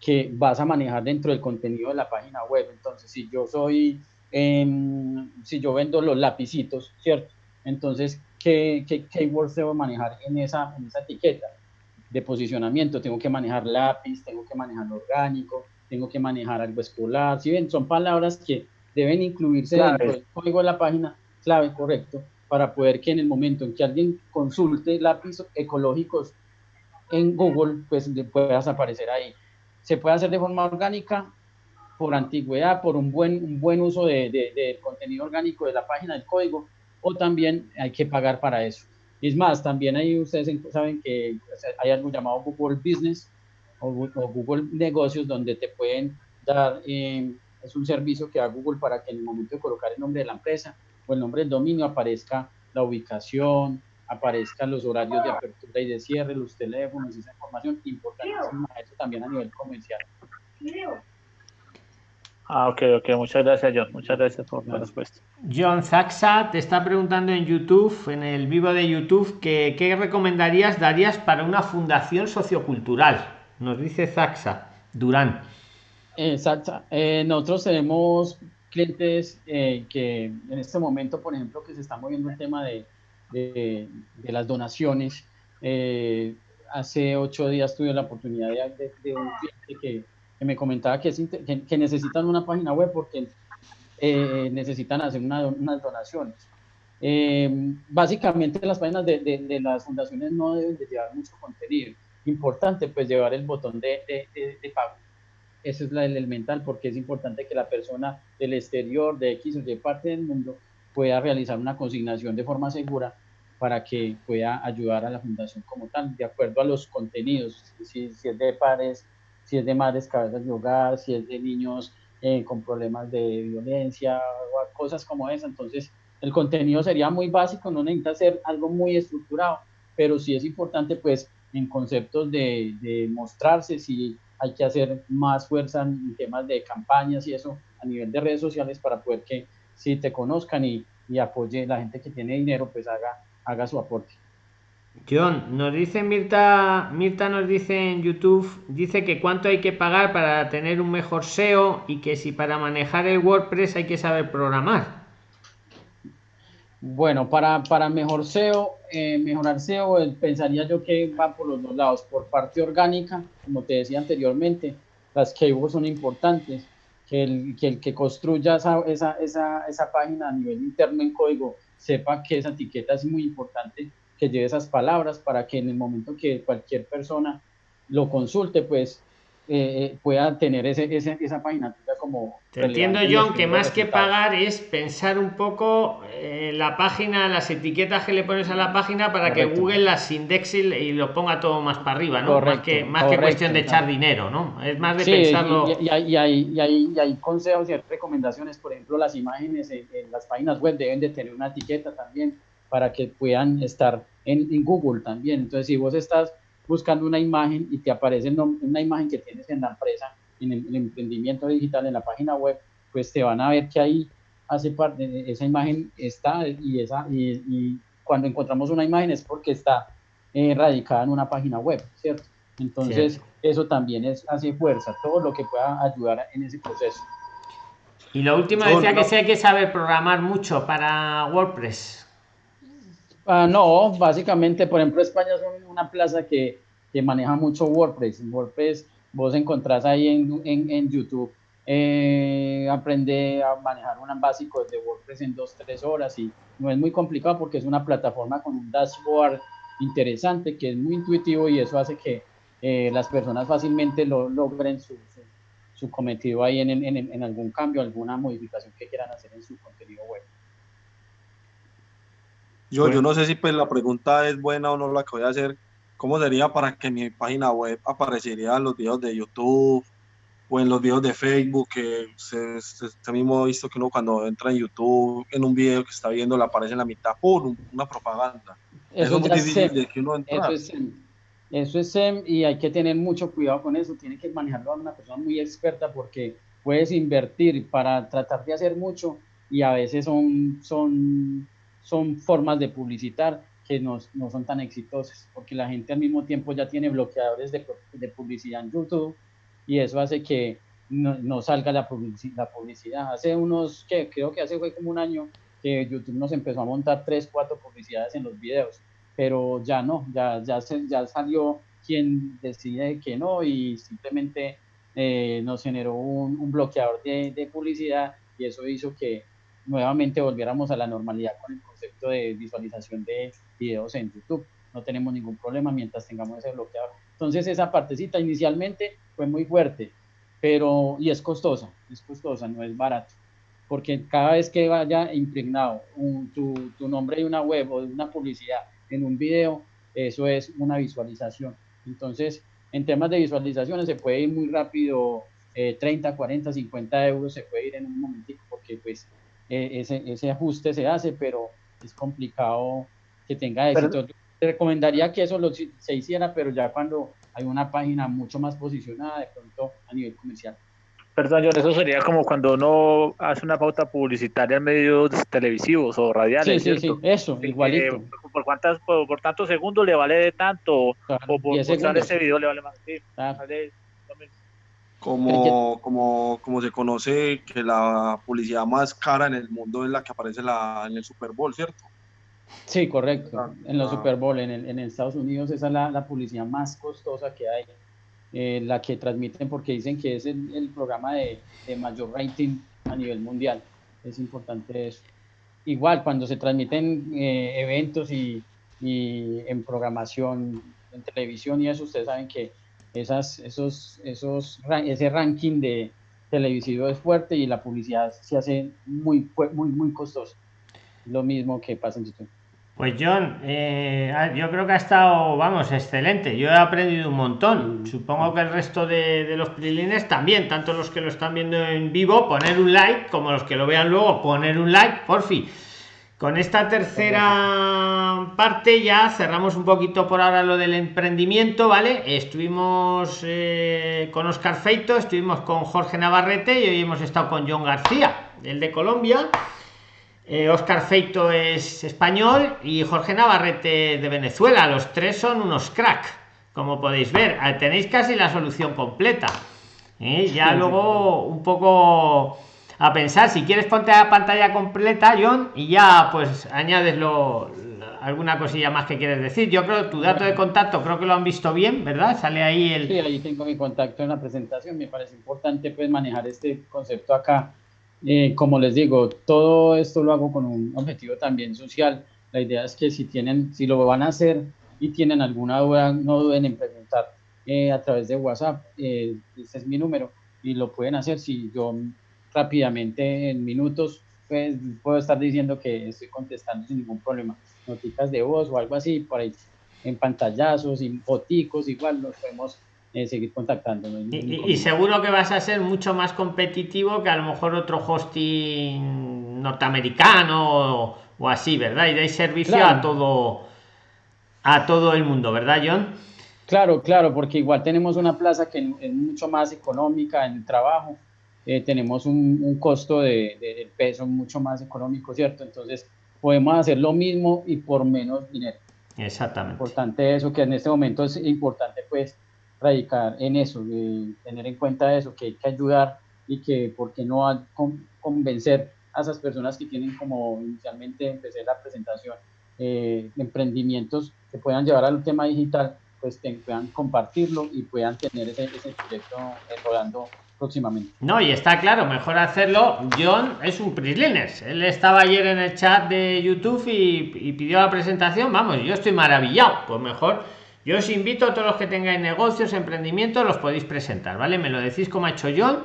que vas a manejar dentro del contenido de la página web. Entonces, si yo soy, si yo vendo los lapicitos, ¿cierto? Entonces, ¿qué, qué keywords debo manejar en esa, en esa etiqueta de posicionamiento? Tengo que manejar lápiz, tengo que manejar orgánico, tengo que manejar algo escolar. Si ven, son palabras que deben incluirse dentro del código de la página, clave, correcto, para poder que en el momento en que alguien consulte lápiz ecológicos en Google, pues puedas aparecer ahí. Se puede hacer de forma orgánica, por antigüedad, por un buen, un buen uso de, de, de contenido orgánico de la página, del código, o también hay que pagar para eso. Es más, también ahí ustedes saben que hay algo llamado Google Business o, Google Negocios donde te pueden dar, eh, es un servicio que da Google para que en el momento de colocar el nombre de la empresa o el nombre del dominio aparezca la ubicación, aparezcan los horarios de apertura y de cierre, los teléfonos, esa información importantísima, eso también a nivel comercial. Ah, ok, ok. Muchas gracias, John. Muchas gracias por la respuesta. John Zaxa te está preguntando en YouTube, en el vivo de YouTube, que, qué recomendarías, darías para una fundación sociocultural. Nos dice Zaxa, Durán. Eh, eh, nosotros tenemos clientes eh, que en este momento, por ejemplo, que se está moviendo el tema de, las donaciones. Eh, hace ocho días tuve la oportunidad de, de un cliente que me comentaba que, que, necesitan una página web porque eh, necesitan hacer unas donaciones. Básicamente las páginas de, las fundaciones no deben de llevar mucho contenido. Importante pues llevar el botón de pago. Ese es la, el elemental porque es importante que la persona del exterior, de X o Y parte del mundo, pueda realizar una consignación de forma segura para que pueda ayudar a la fundación como tal, de acuerdo a los contenidos, si, si es de pares, si es de madres cabezas de hogar, si es de niños eh, con problemas de violencia o cosas como esa. Entonces, el contenido sería muy básico, no necesita ser algo muy estructurado, pero sí es importante, pues, en conceptos de, de mostrarse, si hay que hacer más fuerza en temas de campañas y eso a nivel de redes sociales para poder que si te conozcan y, y apoye la gente que tiene dinero, pues haga, haga su aporte. John, nos dice Mirta, Mirta nos dice en YouTube, dice que cuánto hay que pagar para tener un mejor SEO y que si para manejar el WordPress hay que saber programar. Bueno, para, para mejor SEO, eh, mejorar SEO, eh, pensaría yo que va por los dos lados. Por parte orgánica, como te decía anteriormente, las keywords son importantes. Que el que, el construya esa, esa, esa, esa página a nivel interno en código sepa que esa etiqueta es muy importante que lleve esas palabras para que en el momento que cualquier persona lo consulte, pues eh, eh, pueda tener ese, esa página como... Te entiendo, John, que más que pagar es pensar un poco en la página, las etiquetas que le pones a la página para que Google las indexe y lo ponga todo más para arriba, ¿no? más que, más que cuestión de echar dinero, ¿no? Es más de pensarlo... Y, y, hay, y, hay, consejos y recomendaciones, por ejemplo, las imágenes en, las páginas web deben de tener una etiqueta también para que puedan estar en, en Google también. Entonces, si vos estás buscando una imagen y te aparece una imagen que tienes en la empresa, en el, emprendimiento digital, en la página web, pues te van a ver que ahí hace parte, esa imagen está y, esa, y, cuando encontramos una imagen es porque está eh, radicada en una página web, ¿cierto? Entonces, eso también es, hace fuerza, todo lo que pueda ayudar en ese proceso. Y lo último decía que sí hay que saber programar mucho para WordPress. Ah, no, básicamente, por ejemplo, España es una plaza que, que maneja mucho WordPress. WordPress vos encontrás ahí en, en, en YouTube, eh, aprende a manejar un básico de WordPress en dos, tres horas y no es muy complicado porque es una plataforma con un dashboard interesante que es muy intuitivo y eso hace que eh, las personas fácilmente lo, logren su, su, cometido ahí en, en, en, algún cambio, alguna modificación que quieran hacer en su contenido web. Yo, yo no sé si pues la pregunta es buena o no la que voy a hacer. ¿Cómo sería para que mi página web aparecería en los videos de YouTube o en los videos de Facebook? Que se, se, mismo visto que uno cuando entra en YouTube, en un video que está viendo, le aparece en la mitad, ¡pum! Una propaganda. Eso, es muy difícil de que uno Eso es, eso es SEM y hay que tener mucho cuidado con eso. Tiene que manejarlo a una persona muy experta porque puedes invertir para tratar de hacer mucho y a veces son, son son formas de publicitar que no, no, son tan exitosas, porque la gente al mismo tiempo ya tiene bloqueadores de, de publicidad en YouTube y eso hace que no, no salga la, la publicidad. Hace unos, que creo que hace fue como un año que YouTube nos empezó a montar tres, cuatro publicidades en los videos, pero ya no, ya, ya, se, ya salió quien decide que no y simplemente eh, nos generó un, un bloqueador de, de publicidad y eso hizo que nuevamente volviéramos a la normalidad con el concepto de visualización de videos en YouTube. No tenemos ningún problema mientras tengamos ese bloqueador. Entonces esa partecita inicialmente fue muy fuerte, pero y es costosa, es costosa, no es barato, porque cada vez que vaya impregnado tu, tu, nombre de una web o de una publicidad en un video, eso es una visualización. Entonces, en temas de visualizaciones se puede ir muy rápido, 30, 40, 50 euros se puede ir en un momentito, porque pues eh, ese, ese, ajuste se hace, pero es complicado que tenga éxito. Te recomendaría que eso lo, se hiciera, pero ya cuando hay una página mucho más posicionada de pronto a nivel comercial. Perdón, John, eso sería como cuando uno hace una pauta publicitaria en medios televisivos o radiales. Sí, sí, sí, eso, igualito. por, cuántas, por, tantos segundos le vale de tanto, o por mostrar ese video le vale más. Sí, vale, como, como, como se conoce que la publicidad más cara en el mundo es la que aparece la, en el Super Bowl, ¿cierto? Sí, correcto. Ah, en los ah. Super Bowl, en, el, en Estados Unidos, esa es la, la publicidad más costosa que hay, eh, la que transmiten porque dicen que es el, el programa de, de, mayor rating a nivel mundial. Es importante eso. Igual, cuando se transmiten eh, eventos y, y en programación, en televisión y eso, ustedes saben que esas, esos, esos, ese ranking de televisivo es fuerte y la publicidad se hace muy, muy, muy costosa. Lo mismo que pasa en YouTube. Pues John, eh, ah, yo creo que ha estado, vamos, excelente. Yo he aprendido un montón. Mm. Supongo que el resto de, de los prilines también, tanto los que lo están viendo en vivo, poner un like, como los que lo vean luego, poner un like, por fin. Con esta tercera parte ya cerramos un poquito por ahora lo del emprendimiento, ¿vale? Estuvimos eh, con Oscar Feito, estuvimos con Jorge Navarrete y hoy hemos estado con John García, el de Colombia. Eh, Oscar Feito es español y Jorge Navarrete de Venezuela. Los tres son unos crack, como podéis ver. Ah, tenéis casi la solución completa. ¿eh? Ya luego un poco a pensar. Si quieres, ponte a pantalla completa, John, y ya pues añades lo, alguna cosilla más que quieres decir. Yo creo tu dato de contacto, creo que lo han visto bien, ¿verdad? Sale ahí el. Sí, ahí tengo mi contacto en la presentación. Me parece importante pues manejar este concepto acá. Eh, como les digo, todo esto lo hago con un objetivo también social. La idea es que si tienen, si lo van a hacer y tienen alguna duda, no duden en preguntar eh, a través de WhatsApp. Eh, este es mi número y lo pueden hacer si yo rápidamente en minutos pues, puedo estar diciendo que estoy contestando sin ningún problema. Notitas de voz o algo así, por ahí en pantallazos, y foticos, igual nos podemos eh, seguir contactando. y, seguro que vas a ser mucho más competitivo que a lo mejor otro hosting norteamericano o, así, ¿verdad? Y dais servicio a todo a todo el mundo, ¿verdad, John? Claro, claro, porque igual tenemos una plaza que es mucho más económica en el trabajo, eh, tenemos un, costo de, peso mucho más económico, ¿cierto? Entonces podemos hacer lo mismo y por menos dinero. Exactamente. Importante eso, que en este momento es importante pues radicar en eso, tener en cuenta eso, que hay que ayudar y que, ¿por qué no convencer a esas personas que tienen como inicialmente empecé la presentación, eh, emprendimientos que puedan llevar al tema digital, pues que puedan compartirlo y puedan tener ese, ese proyecto rodando próximamente. No, y está claro, mejor hacerlo. John es un Prisliners. Él estaba ayer en el chat de YouTube y, pidió la presentación. Vamos, yo estoy maravillado. Pues mejor, yo os invito a todos los que tengáis negocios, emprendimientos, los podéis presentar, ¿vale? Me lo decís como ha hecho John.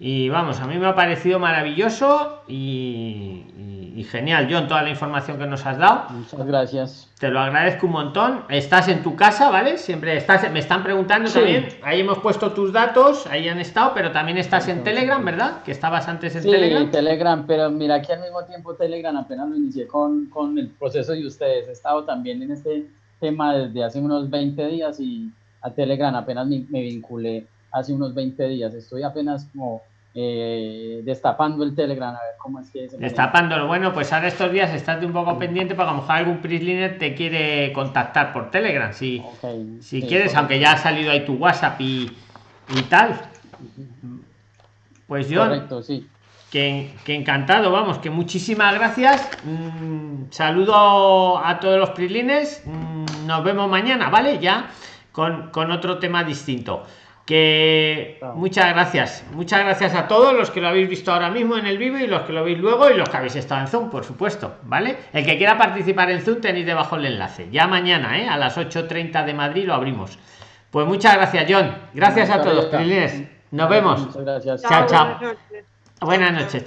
Y vamos, a mí me ha parecido maravilloso y y genial, John, toda la información que nos has dado. Muchas gracias. Te lo agradezco un montón. Estás en tu casa, ¿vale? Siempre estás, me están preguntando también, ahí hemos puesto tus datos, ahí han estado, pero también estás en Telegram, ¿verdad? Que estabas antes en sí, Telegram. Telegram, pero mira aquí al mismo tiempo Telegram apenas lo inicié con, con el proceso de ustedes. He estado también en este tema desde hace unos 20 días y a Telegram apenas me, me vinculé hace unos 20 días. Estoy apenas como eh, destapando el Telegram, a ver cómo es que es. Destapándolo, bueno, pues ahora estos días estate un poco pendiente para que a lo mejor algún Prisliner te quiere contactar por Telegram, si, si quieres, aunque ya ha salido ahí tu WhatsApp y, y tal. Pues yo, que, que, encantado, vamos, que muchísimas gracias. Mm, saludo a todos los Prislines. Mm, nos vemos mañana, ¿vale? Ya con, con otro tema distinto que muchas gracias. Muchas gracias a todos los que lo habéis visto ahora mismo en el vivo y los que lo veis luego y los que habéis estado en zoom por supuesto vale el que quiera participar en zoom tenéis debajo el enlace. Ya mañana ¿eh? a las 8.30 de madrid lo abrimos. Pues muchas gracias john. Gracias a todos nos vemos. Gracias. chao chao buenas noches chao